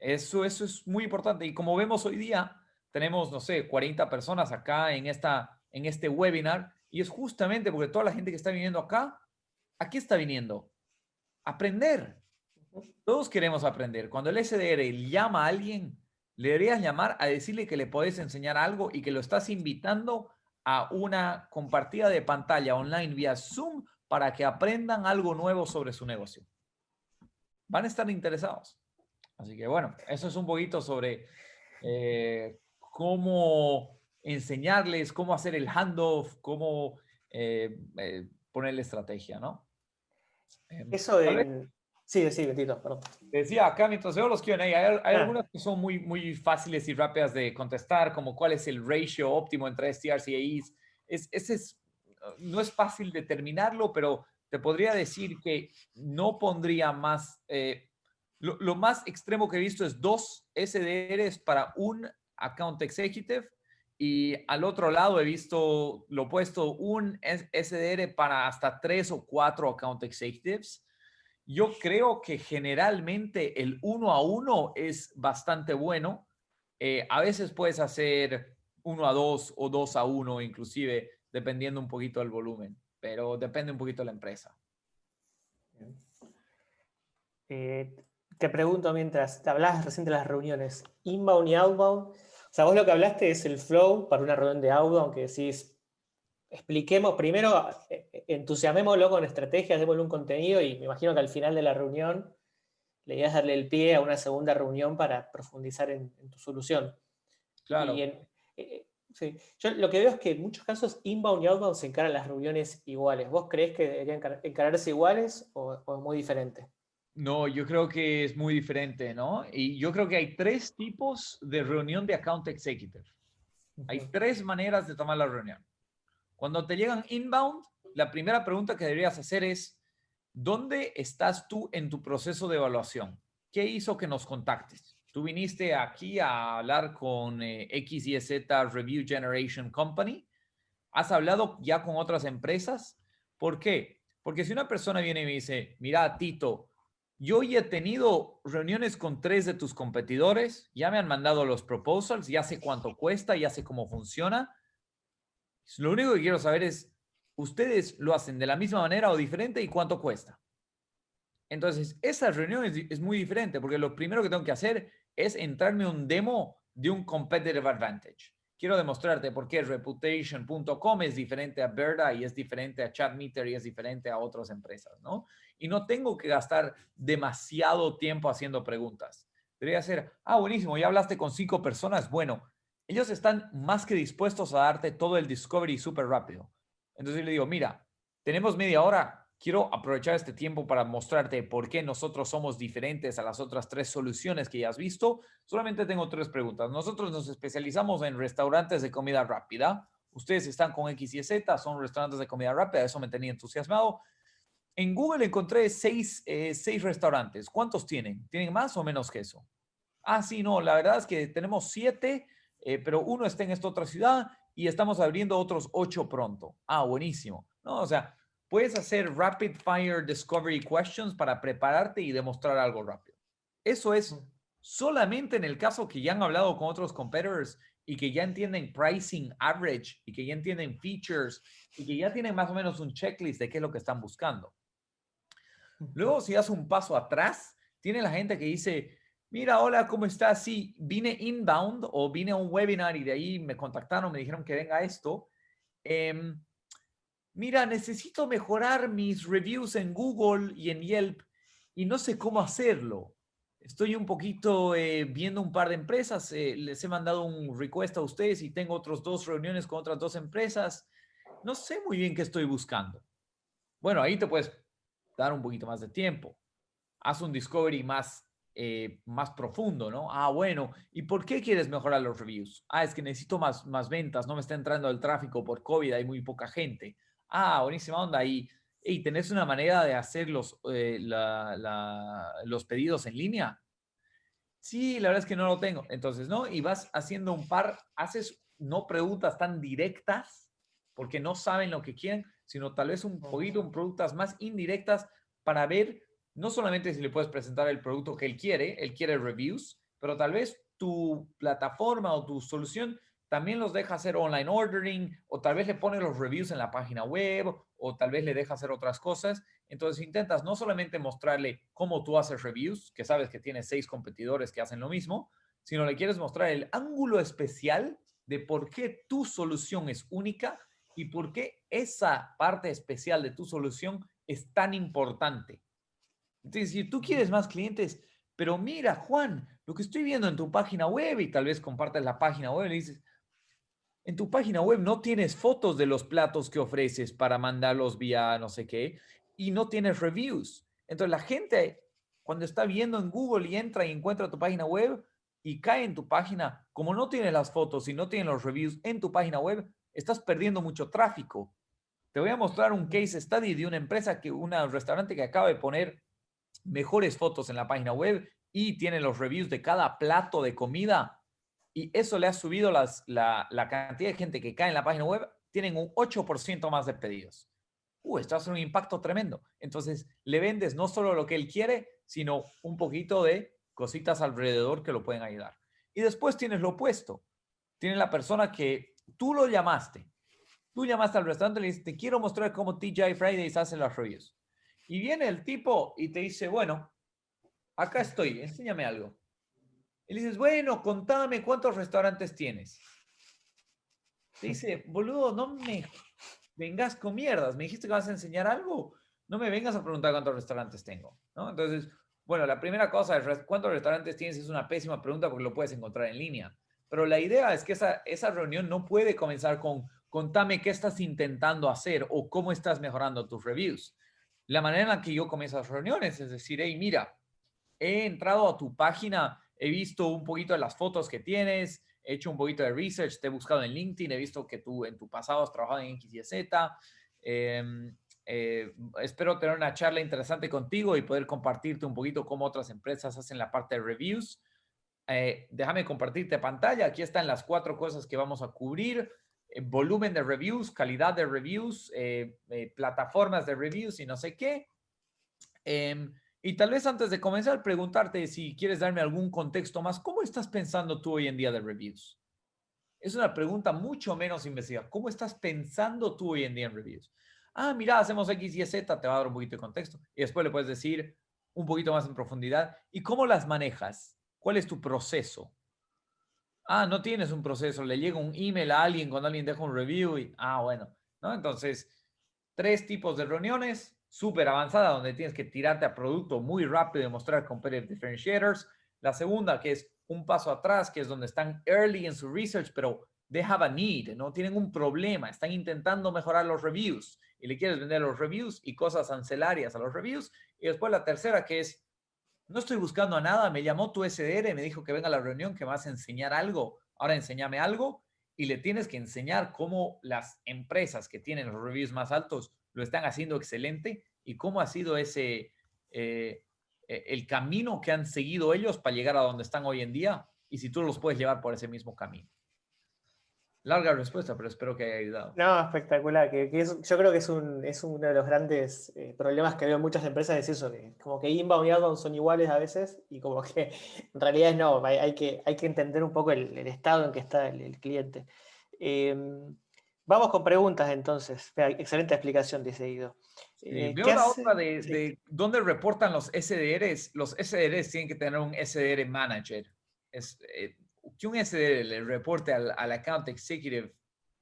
Eso, eso es muy importante. Y como vemos hoy día, tenemos, no sé, 40 personas acá en, esta, en este webinar. Y es justamente porque toda la gente que está viniendo acá, aquí está viniendo. Aprender. Todos queremos aprender. Cuando el SDR llama a alguien, le deberías llamar a decirle que le puedes enseñar algo y que lo estás invitando a una compartida de pantalla online vía Zoom para que aprendan algo nuevo sobre su negocio. Van a estar interesados. Así que bueno, eso es un poquito sobre eh, cómo enseñarles, cómo hacer el handoff, cómo eh, eh, ponerle estrategia, ¿no? Eso de, Sí, sí, Betito, perdón. Decía acá, mientras veo los Q&A, hay, hay ah. algunas que son muy, muy fáciles y rápidas de contestar, como cuál es el ratio óptimo entre STRs y AIs. Es, ese es, no es fácil determinarlo, pero te podría decir que no pondría más, eh, lo, lo, más extremo que he visto es dos SDRs para un account executive y al otro lado he visto lo puesto un SDR para hasta tres o cuatro account executives. Yo creo que generalmente el uno a uno es bastante bueno. Eh, a veces puedes hacer uno a dos o dos a uno, inclusive, dependiendo un poquito del volumen, pero depende un poquito de la empresa. Eh, te pregunto mientras te hablabas recién de las reuniones, inbound y outbound, sea, vos lo que hablaste es el flow para una reunión de audio, aunque decís, expliquemos, primero eh, eh, entusiasmémoslo con estrategias, démosle un contenido y me imagino que al final de la reunión le ibas a darle el pie a una segunda reunión para profundizar en, tu solución. Claro. Eh, sí. Yo lo que veo es que en muchos casos inbound y outbound se encaran las reuniones iguales. ¿Vos creés que deberían encararse iguales o, o es muy diferente? No, yo creo que es muy diferente, ¿no? Y yo creo que hay tres tipos de reunión de account executive. Hay tres maneras de tomar la reunión. Cuando te llegan inbound, la primera pregunta que deberías hacer es, ¿dónde estás tú en tu proceso de evaluación? ¿Qué hizo que nos contactes? Tú viniste aquí a hablar con eh, X y Z Review Generation Company. ¿Has hablado ya con otras empresas? ¿Por qué? Porque si una persona viene y me dice, mira, Tito, yo ya he tenido reuniones con tres de tus competidores, ya me han mandado los proposals, ya sé cuánto cuesta, ya sé cómo funciona. Lo único que quiero saber es, ¿ustedes lo hacen de la misma manera o diferente y cuánto cuesta? Entonces, esa reunión es, muy diferente porque lo primero que tengo que hacer es entrarme un demo de un competitive advantage. Quiero demostrarte por qué reputation.com es diferente a Verda y es diferente a Chatmeter y es diferente a otras empresas, ¿no? Y no tengo que gastar demasiado tiempo haciendo preguntas. Debería ser, ah, buenísimo, ya hablaste con cinco personas. Bueno, ellos están más que dispuestos a darte todo el discovery súper rápido. Entonces le digo, mira, tenemos media hora, quiero aprovechar este tiempo para mostrarte por qué nosotros somos diferentes a las otras tres soluciones que ya has visto. Solamente tengo tres preguntas. Nosotros nos especializamos en restaurantes de comida rápida. Ustedes están con X y Z, son restaurantes de comida rápida, eso me tenía entusiasmado. En Google encontré seis, eh, seis restaurantes. ¿Cuántos tienen? ¿Tienen más o menos que eso? Ah, sí, no, la verdad es que tenemos siete, eh, pero uno está en esta otra ciudad y estamos abriendo otros ocho pronto. Ah, buenísimo. No, o sea, puedes hacer rapid fire discovery questions para prepararte y demostrar algo rápido. Eso es solamente en el caso que ya han hablado con otros competitors y que ya entienden pricing average y que ya entienden features y que ya tienen más o menos un checklist de qué es lo que están buscando. Luego, si das un paso atrás, tiene la gente que dice, mira, hola, ¿cómo estás? Sí, vine inbound o vine a un webinar y de ahí me contactaron, me dijeron que venga esto. Em, mira, necesito mejorar mis reviews en Google y en Yelp y no sé cómo hacerlo. Estoy un poquito eh, viendo un par de empresas, eh, les he mandado un request a ustedes y tengo otros dos reuniones con otras dos empresas. No sé muy bien qué estoy buscando. Bueno, ahí te puedes dar un poquito más de tiempo. Haz un discovery más, eh, más profundo, ¿no? Ah, bueno, ¿y por qué quieres mejorar los reviews? Ah, es que necesito más, más ventas, no me está entrando el tráfico por COVID, hay muy poca gente. Ah, buenísima onda. Y, y ¿tenés una manera de hacer los, eh, los pedidos en línea? Sí, la verdad es que no lo tengo. Entonces, ¿no? Y vas haciendo un par, haces no preguntas tan directas porque no saben lo que quieren, sino tal vez un poquito, un productos más indirectas para ver no solamente si le puedes presentar el producto que él quiere, él quiere reviews, pero tal vez tu plataforma o tu solución también los deja hacer online ordering o tal vez le pone los reviews en la página web o tal vez le deja hacer otras cosas. Entonces intentas no solamente mostrarle cómo tú haces reviews, que sabes que tienes seis competidores que hacen lo mismo, sino le quieres mostrar el ángulo especial de por qué tu solución es única y por qué esa parte especial de tu solución es tan importante. Entonces, si tú quieres más clientes, pero mira, Juan, lo que estoy viendo en tu página web y tal vez compartes la página web y dices, en tu página web no tienes fotos de los platos que ofreces para mandarlos vía no sé qué y no tienes reviews. Entonces la gente cuando está viendo en Google y entra y encuentra tu página web y cae en tu página, como no tiene las fotos y no tiene los reviews en tu página web, estás perdiendo mucho tráfico. Te voy a mostrar un case study de una empresa, que un restaurante que acaba de poner mejores fotos en la página web y tiene los reviews de cada plato de comida y eso le ha subido la, cantidad de gente que cae en la página web, tienen un 8% más de pedidos. Uh, esto hace un impacto tremendo. Entonces, le vendes no solo lo que él quiere, sino un poquito de cositas alrededor que lo pueden ayudar. Y después tienes lo opuesto. Tienes la persona que tú lo llamaste. Tú llamaste al restaurante y le dices, te quiero mostrar cómo TJ Fridays hace las reviews. Y viene el tipo y te dice, bueno, acá estoy, enséñame algo. Y le dices, bueno, contame cuántos restaurantes tienes. Te dice, boludo, no me vengas con mierdas. Me dijiste que vas a enseñar algo. No me vengas a preguntar cuántos restaurantes tengo. ¿no? Entonces, bueno, la primera cosa es cuántos restaurantes tienes es una pésima pregunta porque lo puedes encontrar en línea. Pero la idea es que esa, esa reunión no puede comenzar con contame qué estás intentando hacer o cómo estás mejorando tus reviews. La manera en la que yo comienzo las reuniones es decir, hey, mira, he entrado a tu página he visto un poquito de las fotos que tienes, he hecho un poquito de research, te he buscado en LinkedIn, he visto que tú en tu pasado has trabajado en X y Z. Em, eh, espero tener una charla interesante contigo y poder compartirte un poquito cómo otras empresas hacen la parte de reviews. Eh, déjame compartirte pantalla. Aquí están las cuatro cosas que vamos a cubrir. Eh, volumen de reviews, calidad de reviews, plataformas de reviews y no sé qué. Em, y tal vez antes de comenzar, preguntarte si quieres darme algún contexto más. ¿Cómo estás pensando tú hoy en día de reviews? Es una pregunta mucho menos investigada. ¿Cómo estás pensando tú hoy en día en reviews? Ah, mira, hacemos X y Z, te va a dar un poquito de contexto. Y después le puedes decir un poquito más en profundidad. ¿Y cómo las manejas? ¿Cuál es tu proceso? Ah, no tienes un proceso. Le llega un email a alguien cuando alguien deja un review y, ah, bueno, ¿no? Entonces, tres tipos de reuniones súper avanzada donde tienes que tirarte a producto muy rápido y mostrar competitive differentiators. La segunda, que es un paso atrás, que es donde están early en su research, pero they have a need, no tienen un problema, están intentando mejorar los reviews y le quieres vender los reviews y cosas ancillarias a los reviews. Y después la tercera, que es, no estoy buscando a nada, me llamó tu SDR, me dijo que venga a la reunión, que me vas a enseñar algo, ahora enséñame algo y le tienes que enseñar cómo las empresas que tienen los reviews más altos lo están haciendo excelente y cómo ha sido ese, eh, e, el camino que han seguido ellos para llegar a donde están hoy en día y si tú los puedes llevar por ese mismo camino. Larga respuesta, pero espero que haya ayudado. No, espectacular. Que, yo creo que es, un, es uno de los grandes eh, problemas que veo en muchas empresas, es eso, que como que inbound y outbound son iguales a veces y como que (laughs) en realidad no, hay, que, hay que entender un poco el, estado en que está el, cliente. Em, Vamos con preguntas entonces. Excelente explicación, dice Ido. Eh, veo la otra de, dónde reportan los SDRs. Los SDRs tienen que tener un SDR manager. Es, eh, que un SDR reporte al, account executive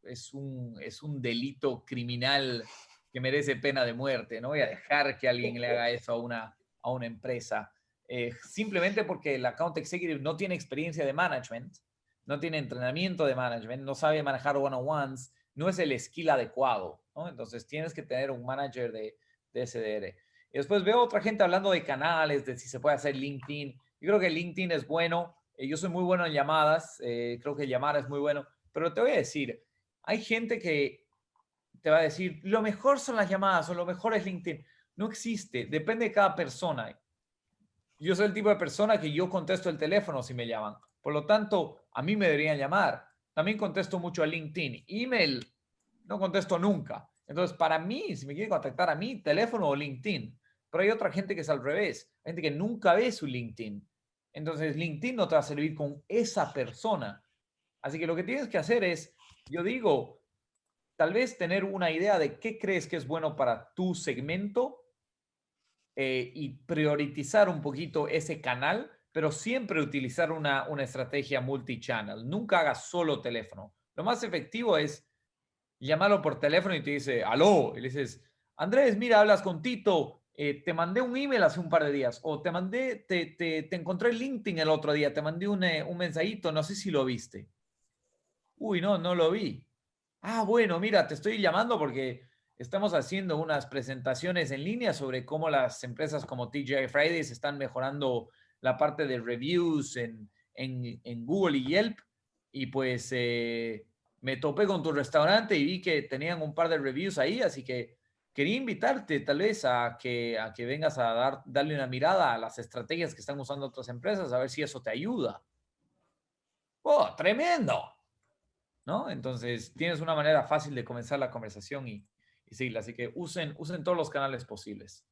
es un, es un delito criminal que merece pena de muerte. No voy a dejar que alguien le haga eso a una, a una empresa. Eh, simplemente porque el account executive no tiene experiencia de management, no tiene entrenamiento de management, no sabe manejar one-on-ones, no es el skill adecuado, ¿no? Entonces tienes que tener un manager de, de SDR. Y después veo otra gente hablando de canales, de si se puede hacer LinkedIn. Yo creo que LinkedIn es bueno. Eh, yo soy muy bueno en llamadas. Eh, creo que llamar es muy bueno. Pero te voy a decir, hay gente que te va a decir, lo mejor son las llamadas o lo mejor es LinkedIn. No existe. Depende de cada persona. Yo soy el tipo de persona que yo contesto el teléfono si me llaman. Por lo tanto, a mí me deberían llamar. También contesto mucho a LinkedIn. Email, no contesto nunca. Entonces, para mí, si me quieren contactar a mí, teléfono o LinkedIn. Pero hay otra gente que es al revés. Gente que nunca ve su LinkedIn. Entonces, LinkedIn no te va a servir con esa persona. Así que lo que tienes que hacer es, yo digo, tal vez tener una idea de qué crees que es bueno para tu segmento eh, y priorizar un poquito ese canal pero siempre utilizar una, una estrategia multi-channel. Nunca hagas solo teléfono. Lo más efectivo es llamarlo por teléfono y te dice, aló, y le dices, Andrés, mira, hablas con Tito, eh, te mandé un email hace un par de días, o te mandé, te, te, te encontré en LinkedIn el otro día, te mandé un, eh, un mensajito, no sé si lo viste. Uy, no, no lo vi. Ah, bueno, mira, te estoy llamando porque estamos haciendo unas presentaciones en línea sobre cómo las empresas como TGI Fridays están mejorando la parte de reviews en, en, Google y Yelp y pues eh, me topé con tu restaurante y vi que tenían un par de reviews ahí, así que quería invitarte tal vez a que, a que vengas a dar, darle una mirada a las estrategias que están usando otras empresas, a ver si eso te ayuda. ¡Oh, tremendo! ¿No? Entonces, tienes una manera fácil de comenzar la conversación y, y seguirla. Así que usen, usen todos los canales posibles.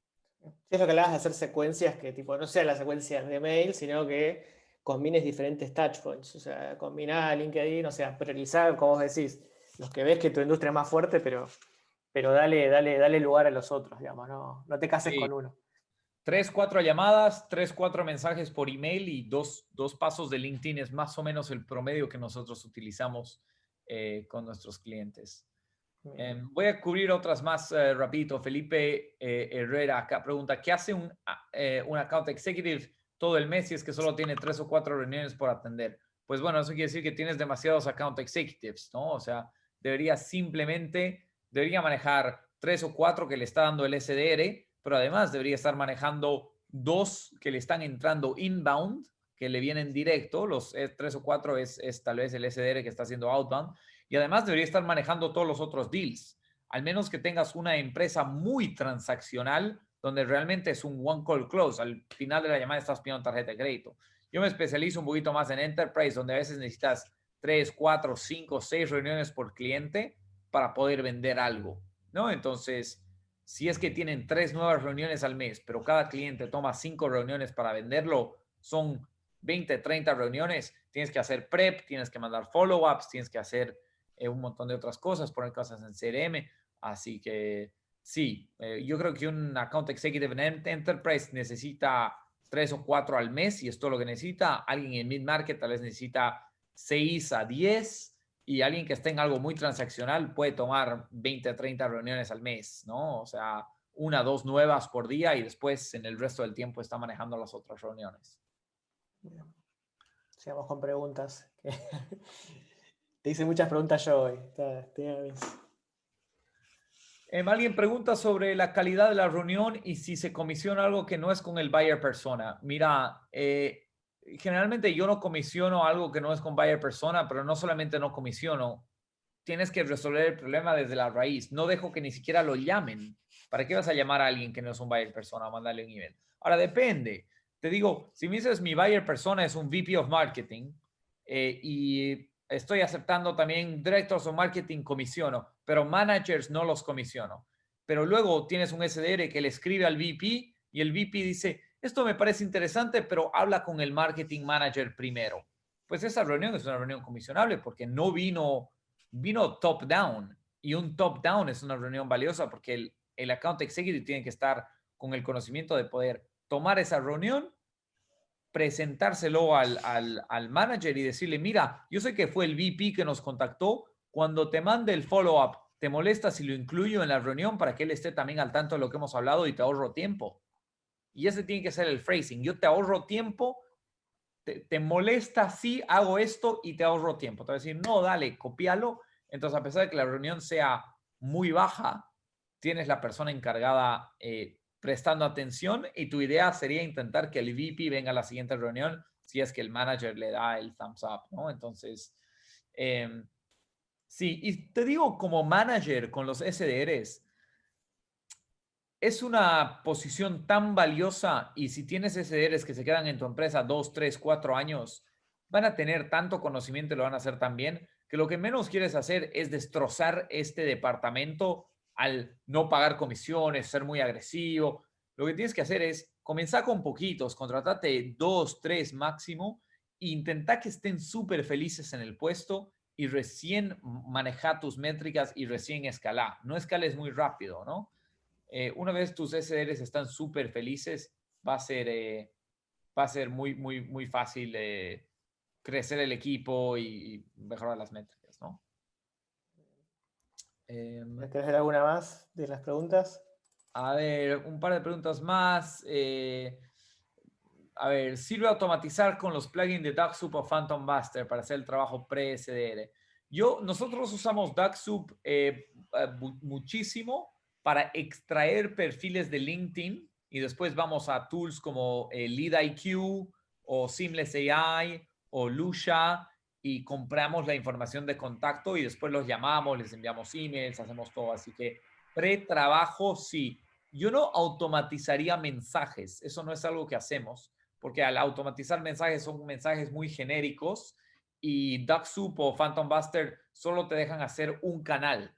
es lo que hablabas de hacer secuencias que tipo no sea la secuencia de mail, sino que combines diferentes touchpoints. O sea, combinar LinkedIn, o sea, priorizar, como vos decís, los que ves que tu industria es más fuerte, pero, pero dale, dale, dale lugar a los otros, digamos, no, no te cases con uno. Tres, cuatro llamadas, tres, cuatro mensajes por email y dos, dos pasos de LinkedIn es más o menos el promedio que nosotros utilizamos eh, con nuestros clientes. Em, voy a cubrir otras más eh, rapidito. Felipe eh, Herrera acá pregunta, ¿qué hace un, ah, un account executive todo el mes si es que solo tiene tres o cuatro reuniones por atender? Pues bueno, eso quiere decir que tienes demasiados account executives, ¿no? O sea, debería simplemente, debería manejar tres o cuatro que le está dando el SDR, pero además debería estar manejando dos que le están entrando inbound, que le vienen directo, los e, tres o cuatro es, es tal vez el SDR que está haciendo outbound, y además debería estar manejando todos los otros deals, al menos que tengas una empresa muy transaccional donde realmente es un one call close. Al final de la llamada estás pidiendo tarjeta de crédito. Yo me especializo un poquito más en enterprise, donde a veces necesitas tres, cuatro, cinco, seis reuniones por cliente para poder vender algo, ¿no? Entonces, si es que tienen tres nuevas reuniones al mes, pero cada cliente toma cinco reuniones para venderlo, son 20, 30 reuniones, tienes que hacer prep, tienes que mandar follow-ups, tienes que hacer eh, un montón de otras cosas, poner cosas en CRM. Así que sí, eh, yo creo que un account executive en enterprise necesita tres o cuatro al mes y es todo lo que necesita. Alguien en mid-market tal vez necesita seis a diez y alguien que esté en algo muy transaccional puede tomar 20, 30 reuniones al mes, ¿no? O sea, una, dos nuevas por día y después en el resto del tiempo está manejando las otras reuniones. Sigamos con preguntas. (laughs) Te hice muchas preguntas yo hoy. Em, alguien pregunta sobre la calidad de la reunión y si se comisiona algo que no es con el buyer persona. Mira, eh, generalmente yo no comisiono algo que no es con buyer persona, pero no solamente no comisiono, tienes que resolver el problema desde la raíz. No dejo que ni siquiera lo llamen. ¿Para qué vas a llamar a alguien que no es un buyer persona o mandarle un email? Ahora depende. Te digo, si me dices mi buyer persona es un VP of Marketing eh, y estoy aceptando también directors of marketing comisiono, pero managers no los comisiono. Pero luego tienes un SDR que le escribe al VP y el VP dice, esto me parece interesante, pero habla con el marketing manager primero. Pues esa reunión es una reunión comisionable porque no vino, vino top down y un top down es una reunión valiosa porque el, el account executive tiene que estar con el conocimiento de poder tomar esa reunión, presentárselo al, al, al manager y decirle, mira, yo sé que fue el VP que nos contactó, cuando te mande el follow-up, ¿te molesta si lo incluyo en la reunión para que él esté también al tanto de lo que hemos hablado y te ahorro tiempo? Y ese tiene que ser el phrasing. Yo te ahorro tiempo, te, molesta si hago esto y te ahorro tiempo. Te voy a decir, no, dale, copialo. Entonces, a pesar de que la reunión sea muy baja, tienes la persona encargada eh, prestando atención y tu idea sería intentar que el VP venga a la siguiente reunión si es que el manager le da el thumbs up, ¿no? Entonces, em, sí, y te digo como manager con los SDRs, es una posición tan valiosa y si tienes SDRs que se quedan en tu empresa dos, tres, cuatro años, van a tener tanto conocimiento y lo van a hacer tan bien que lo que menos quieres hacer es destrozar este departamento al no pagar comisiones, ser muy agresivo. Lo que tienes que hacer es comenzar con poquitos, contratate dos, tres máximo e intenta que estén súper felices en el puesto y recién maneja tus métricas y recién escala. No escales muy rápido, ¿no? Eh, una vez tus SDRs están súper felices, va a ser, eh, va a ser muy, muy, muy fácil eh, crecer el equipo y, mejorar las métricas, ¿no? Em, ¿Quieres hacer alguna más de las preguntas? A ver, un par de preguntas más. a ver, ¿sirve automatizar con los plugins de DuckSoup o Phantom Buster para hacer el trabajo pre-SDR? Yo, nosotros usamos DuckSoup muchísimo para extraer perfiles de LinkedIn y después vamos a tools como eh, LeadIQ o Seamless AI o Lucia y compramos la información de contacto y después los llamamos, les enviamos emails, hacemos todo. Así que pre-trabajo, sí. Yo no automatizaría mensajes, eso no es algo que hacemos, porque al automatizar mensajes son mensajes muy genéricos y DuckSoup o Phantom Buster solo te dejan hacer un canal.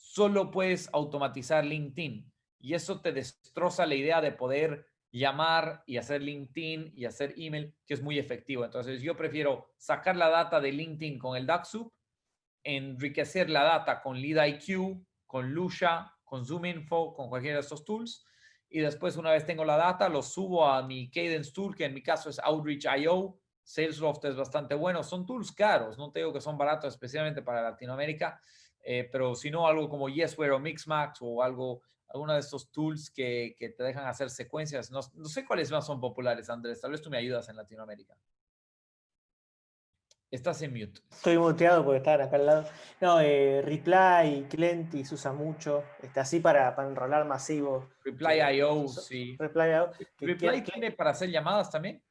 Solo puedes automatizar LinkedIn y eso te destroza la idea de poder llamar y hacer LinkedIn y hacer email, que es muy efectivo. Entonces yo prefiero sacar la data de LinkedIn con el DuckSoup, enriquecer la data con LeadIQ, con Lucia, con ZoomInfo, con cualquiera de estos tools. Y después, una vez tengo la data, lo subo a mi Cadence Tool, que en mi caso es Outreach.io. Salesloft es bastante bueno. Son tools caros, no te digo que son baratos, especialmente para Latinoamérica. Eh, pero si no, algo como Yesware o Mixmax o algo alguno de estos tools que, que te dejan hacer secuencias. No, no, sé cuáles más son populares, Andrés. Tal vez tú me ayudas en Latinoamérica. Estás en mute. Estoy muteado porque están acá al lado. No, eh, Reply, Clenty se usa mucho. Está así para, para enrolar masivo. Reply.io, sí. Reply.io. ¿Reply tiene para hacer llamadas también?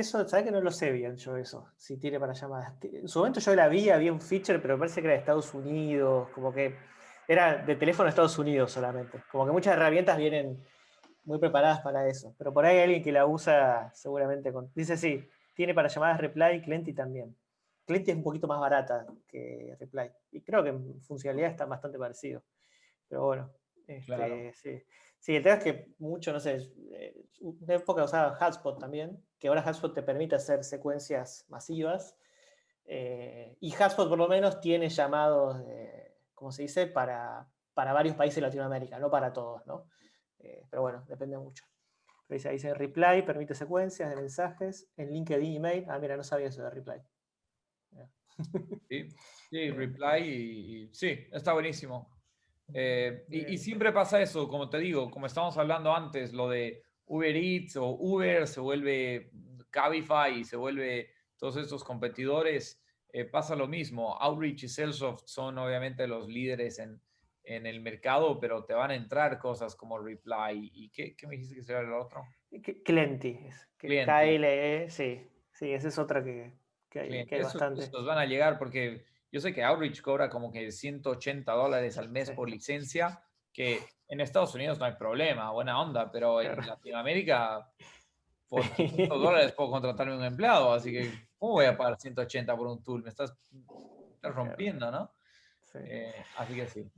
Eso, ¿sabes que no lo sé bien yo eso? Si tiene para llamadas. En su momento yo la vi, había un feature, pero parece que era de Estados Unidos, como que era de teléfono de Estados Unidos solamente. Como que muchas herramientas vienen muy preparadas para eso. Pero por ahí hay alguien que la usa seguramente con... Dice sí, tiene para llamadas Reply y Clenty también. Clenty es un poquito más barata que Reply. Y creo que en funcionalidad está bastante parecido. Pero bueno, este, sí. Sí, el tema es que mucho, no sé, eh, una época usaba Hotspot también, que ahora Hotspot te permite hacer secuencias masivas. Eh, y Hotspot por lo menos tiene llamados de como se dice, para, para varios países de Latinoamérica, no para todos, ¿no? Eh, pero bueno, depende mucho. Pero dice, dice reply, permite secuencias de mensajes, en LinkedIn email. Ah, mira, no sabía eso de reply. Sí, sí reply y, sí, está buenísimo. Eh, y, y, siempre pasa eso, como te digo, como estábamos hablando antes, lo de Uber Eats o Uber se vuelve Cabify y se vuelve todos estos competidores eh, pasa lo mismo. Outreach y Salesforce son obviamente los líderes en, en, el mercado, pero te van a entrar cosas como Reply. ¿Y qué, qué me dijiste que será el otro? Clienti. KLE, sí. Sí, esa es otra que, que hay, que hay bastante. Esos van a llegar porque yo sé que Outreach cobra como que 180 dólares al mes por licencia, que en Estados Unidos no hay problema, buena onda, pero en Latinoamérica por (laughs) 100 dólares puedo contratarme un empleado, así que ¿cómo voy a pagar 180 por un tool? Me estás, rompiendo, ¿no? Eh, así que sí.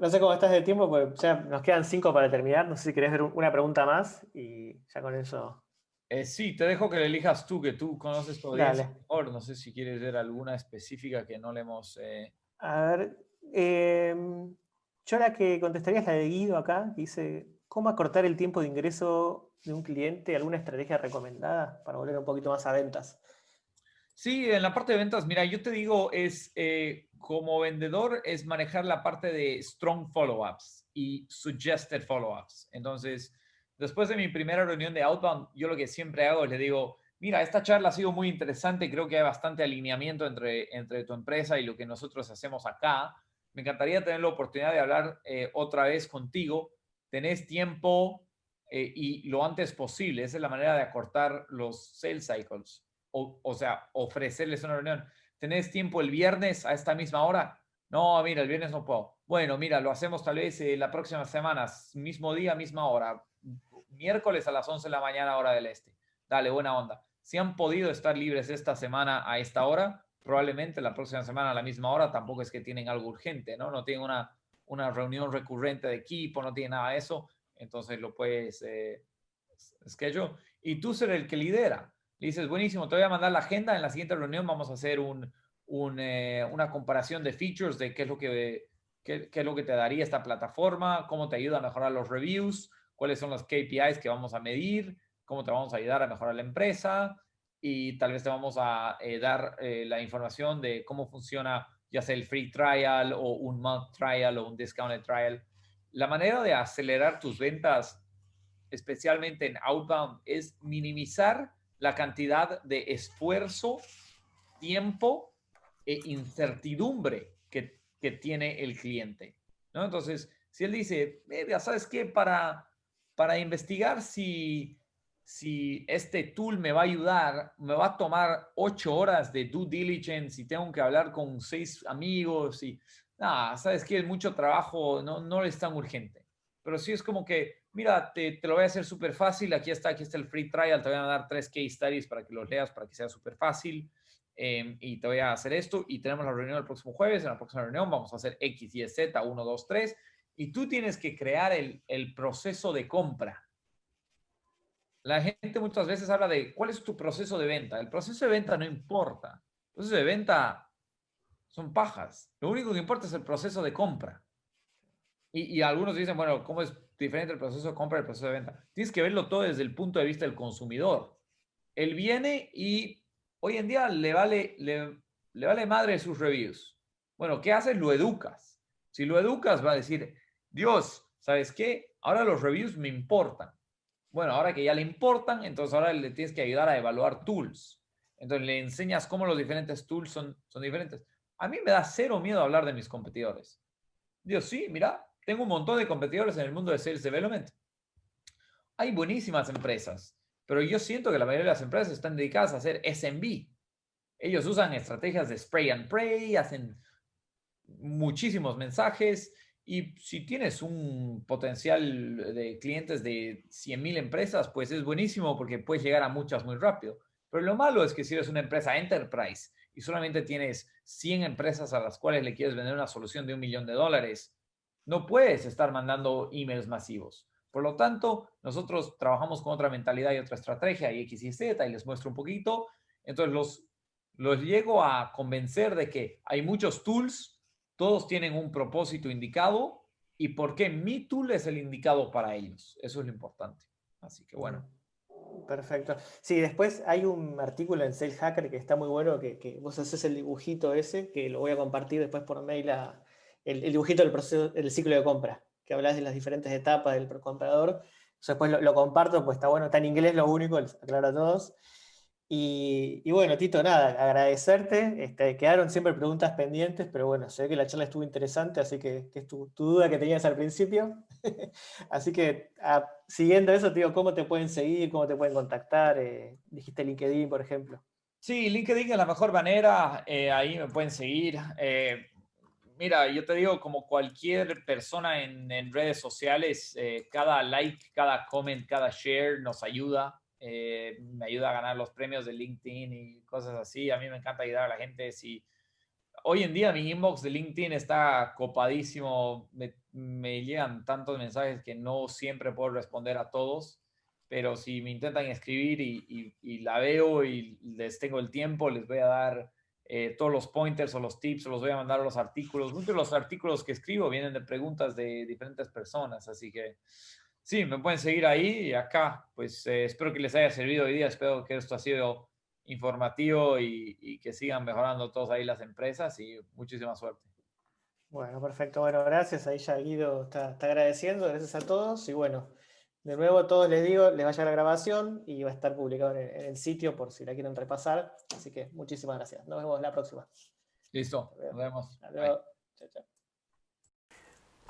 No sé cómo estás de tiempo, pues ya nos quedan cinco para terminar. No sé si querés ver una pregunta más y ya con eso. Eh, sí, te dejo que le elijas tú, que tú conoces todavía mejor. No sé si quieres ver alguna específica que no le hemos. Eh, a ver, em, yo la que contestaría es la de Guido acá, que dice: ¿Cómo acortar el tiempo de ingreso de un cliente? ¿Alguna estrategia recomendada para volver un poquito más a ventas? Sí, en la parte de ventas, mira, yo te digo, es eh, como vendedor, es manejar la parte de strong follow-ups y suggested follow-ups. Entonces, después de mi primera reunión de Outbound, yo lo que siempre hago es le digo, mira, esta charla ha sido muy interesante, creo que hay bastante alineamiento entre, entre tu empresa y lo que nosotros hacemos acá. Me encantaría tener la oportunidad de hablar eh, otra vez contigo. Tenés tiempo eh, y lo antes posible. Esa es la manera de acortar los sales cycles o, sea, ofrecerles una reunión. ¿Tenés tiempo el viernes a esta misma hora? No, mira, el viernes no puedo. Bueno, mira, lo hacemos tal vez eh, la próxima semana, mismo día, misma hora. Miércoles a las 11 de la mañana, hora del este. Dale, buena onda. Si han podido estar libres esta semana a esta hora, probablemente la próxima semana a la misma hora tampoco es que tienen algo urgente, ¿no? No tienen una, una reunión recurrente de equipo, no tienen nada de eso. Entonces lo puedes eh, schedule. Y tú ser el que lidera. Le dices, buenísimo, te voy a mandar la agenda. En la siguiente reunión vamos a hacer un, eh, una comparación de features de qué es, lo que, qué, es lo que te daría esta plataforma, cómo te ayuda a mejorar los reviews, cuáles son los KPIs que vamos a medir, cómo te vamos a ayudar a mejorar la empresa y tal vez te vamos a eh, dar eh, la información de cómo funciona ya sea el free trial o un month trial o un discounted trial. La manera de acelerar tus ventas, especialmente en outbound, es minimizar la cantidad de esfuerzo, tiempo e incertidumbre que, tiene el cliente. ¿no? Entonces, si él dice, ¿sabes qué? Para, para investigar si, si este tool me va a ayudar, me va a tomar ocho horas de due diligence y tengo que hablar con seis amigos y, nada, ¿sabes qué? Mucho trabajo, no, no es tan urgente. Pero sí es como que mira, te, lo voy a hacer súper fácil, aquí está, aquí está el free trial, te voy a dar tres case studies para que los leas, para que sea súper fácil. em, y te voy a hacer esto y tenemos la reunión el próximo jueves, en la próxima reunión vamos a hacer X, Y, Z, 1, 2, 3 y tú tienes que crear el, el proceso de compra. La gente muchas veces habla de cuál es tu proceso de venta. El proceso de venta no importa. El proceso de venta son pajas. Lo único que importa es el proceso de compra. Y, y algunos dicen, bueno, ¿cómo es diferente el proceso de compra y el proceso de venta? Tienes que verlo todo desde el punto de vista del consumidor. Él viene y hoy en día le vale, le, le vale madre sus reviews. Bueno, ¿qué haces? Lo educas. Si lo educas, va a decir, Dios, ¿sabes qué? Ahora los reviews me importan. Bueno, ahora que ya le importan, entonces ahora le tienes que ayudar a evaluar tools. Entonces le enseñas cómo los diferentes tools son, son diferentes. A mí me da cero miedo hablar de mis competidores. Dios, sí, mira, tengo un montón de competidores en el mundo de Sales Development. Hay buenísimas empresas, pero yo siento que la mayoría de las empresas están dedicadas a hacer SMB. Ellos usan estrategias de spray and pray, hacen muchísimos mensajes y si tienes un potencial de clientes de 100.000 empresas, pues es buenísimo porque puedes llegar a muchas muy rápido. Pero lo malo es que si eres una empresa enterprise y solamente tienes 100 empresas a las cuales le quieres vender una solución de un millón de dólares, no puedes estar mandando emails masivos. Por lo tanto, nosotros trabajamos con otra mentalidad y otra estrategia, y X y Z, y les muestro un poquito. Entonces, los, los llego a convencer de que hay muchos tools todos tienen un propósito indicado y por qué mi tool es el indicado para ellos. Eso es lo importante. Así que bueno. Perfecto. Sí, después hay un artículo en Sales Hacker que está muy bueno, que, vos haces el dibujito ese, que lo voy a compartir después por mail, el, dibujito del ciclo de compra, que hablas de las diferentes etapas del comprador. después lo, comparto, pues está bueno, está en inglés lo único, aclaro a todos. Y, bueno, Tito, nada, agradecerte. Este, quedaron siempre preguntas pendientes, pero bueno, sé que la charla estuvo interesante, así que, es tu, duda que tenías al principio. (laughs) así que ah, siguiendo eso, digo, ¿cómo te pueden seguir? ¿Cómo te pueden contactar? Eh, dijiste LinkedIn, por ejemplo. Sí, LinkedIn es la mejor manera, eh, ahí me pueden seguir. Eh, mira, yo te digo, como cualquier persona en, en redes sociales, cada like, cada comment, cada share nos ayuda. Eh, me ayuda a ganar los premios de LinkedIn y cosas así. A mí me encanta ayudar a la gente. Si hoy en día mi inbox de LinkedIn está copadísimo, me, llegan tantos mensajes que no siempre puedo responder a todos, pero si me intentan escribir y, la veo y les tengo el tiempo, les voy a dar eh, todos los pointers o los tips, o los voy a mandar los artículos. Muchos de los artículos que escribo vienen de preguntas de diferentes personas, así que Sí, me pueden seguir ahí y acá. Pues eh, espero que les haya servido hoy día. Espero que esto ha sido informativo y, que sigan mejorando todos ahí las empresas y muchísima suerte. Bueno, perfecto. Bueno, gracias. Ahí ya Guido está, agradeciendo. Gracias a todos. Y bueno, de nuevo a todos les digo, les vaya la grabación y va a estar publicado en el, sitio por si la quieren repasar. Así que muchísimas gracias. Nos vemos la próxima. Listo. Nos vemos.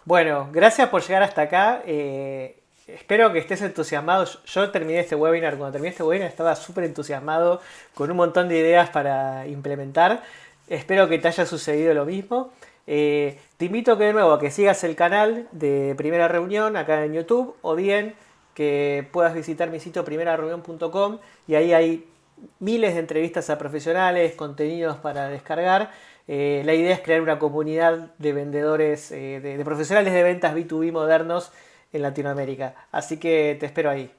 Bueno, gracias por llegar hasta acá. Eh, espero que estés entusiasmado. Yo terminé este webinar, cuando terminé este webinar estaba súper entusiasmado con un montón de ideas para implementar. Espero que te haya sucedido lo mismo. Eh, te invito que de nuevo a que sigas el canal de Primera Reunión acá en YouTube o bien que puedas visitar mi sitio primerareunión.com y ahí hay miles de entrevistas a profesionales, contenidos para descargar. Eh, la idea es crear una comunidad de vendedores, eh, de profesionales de ventas B2B modernos en Latinoamérica. Así que te espero ahí.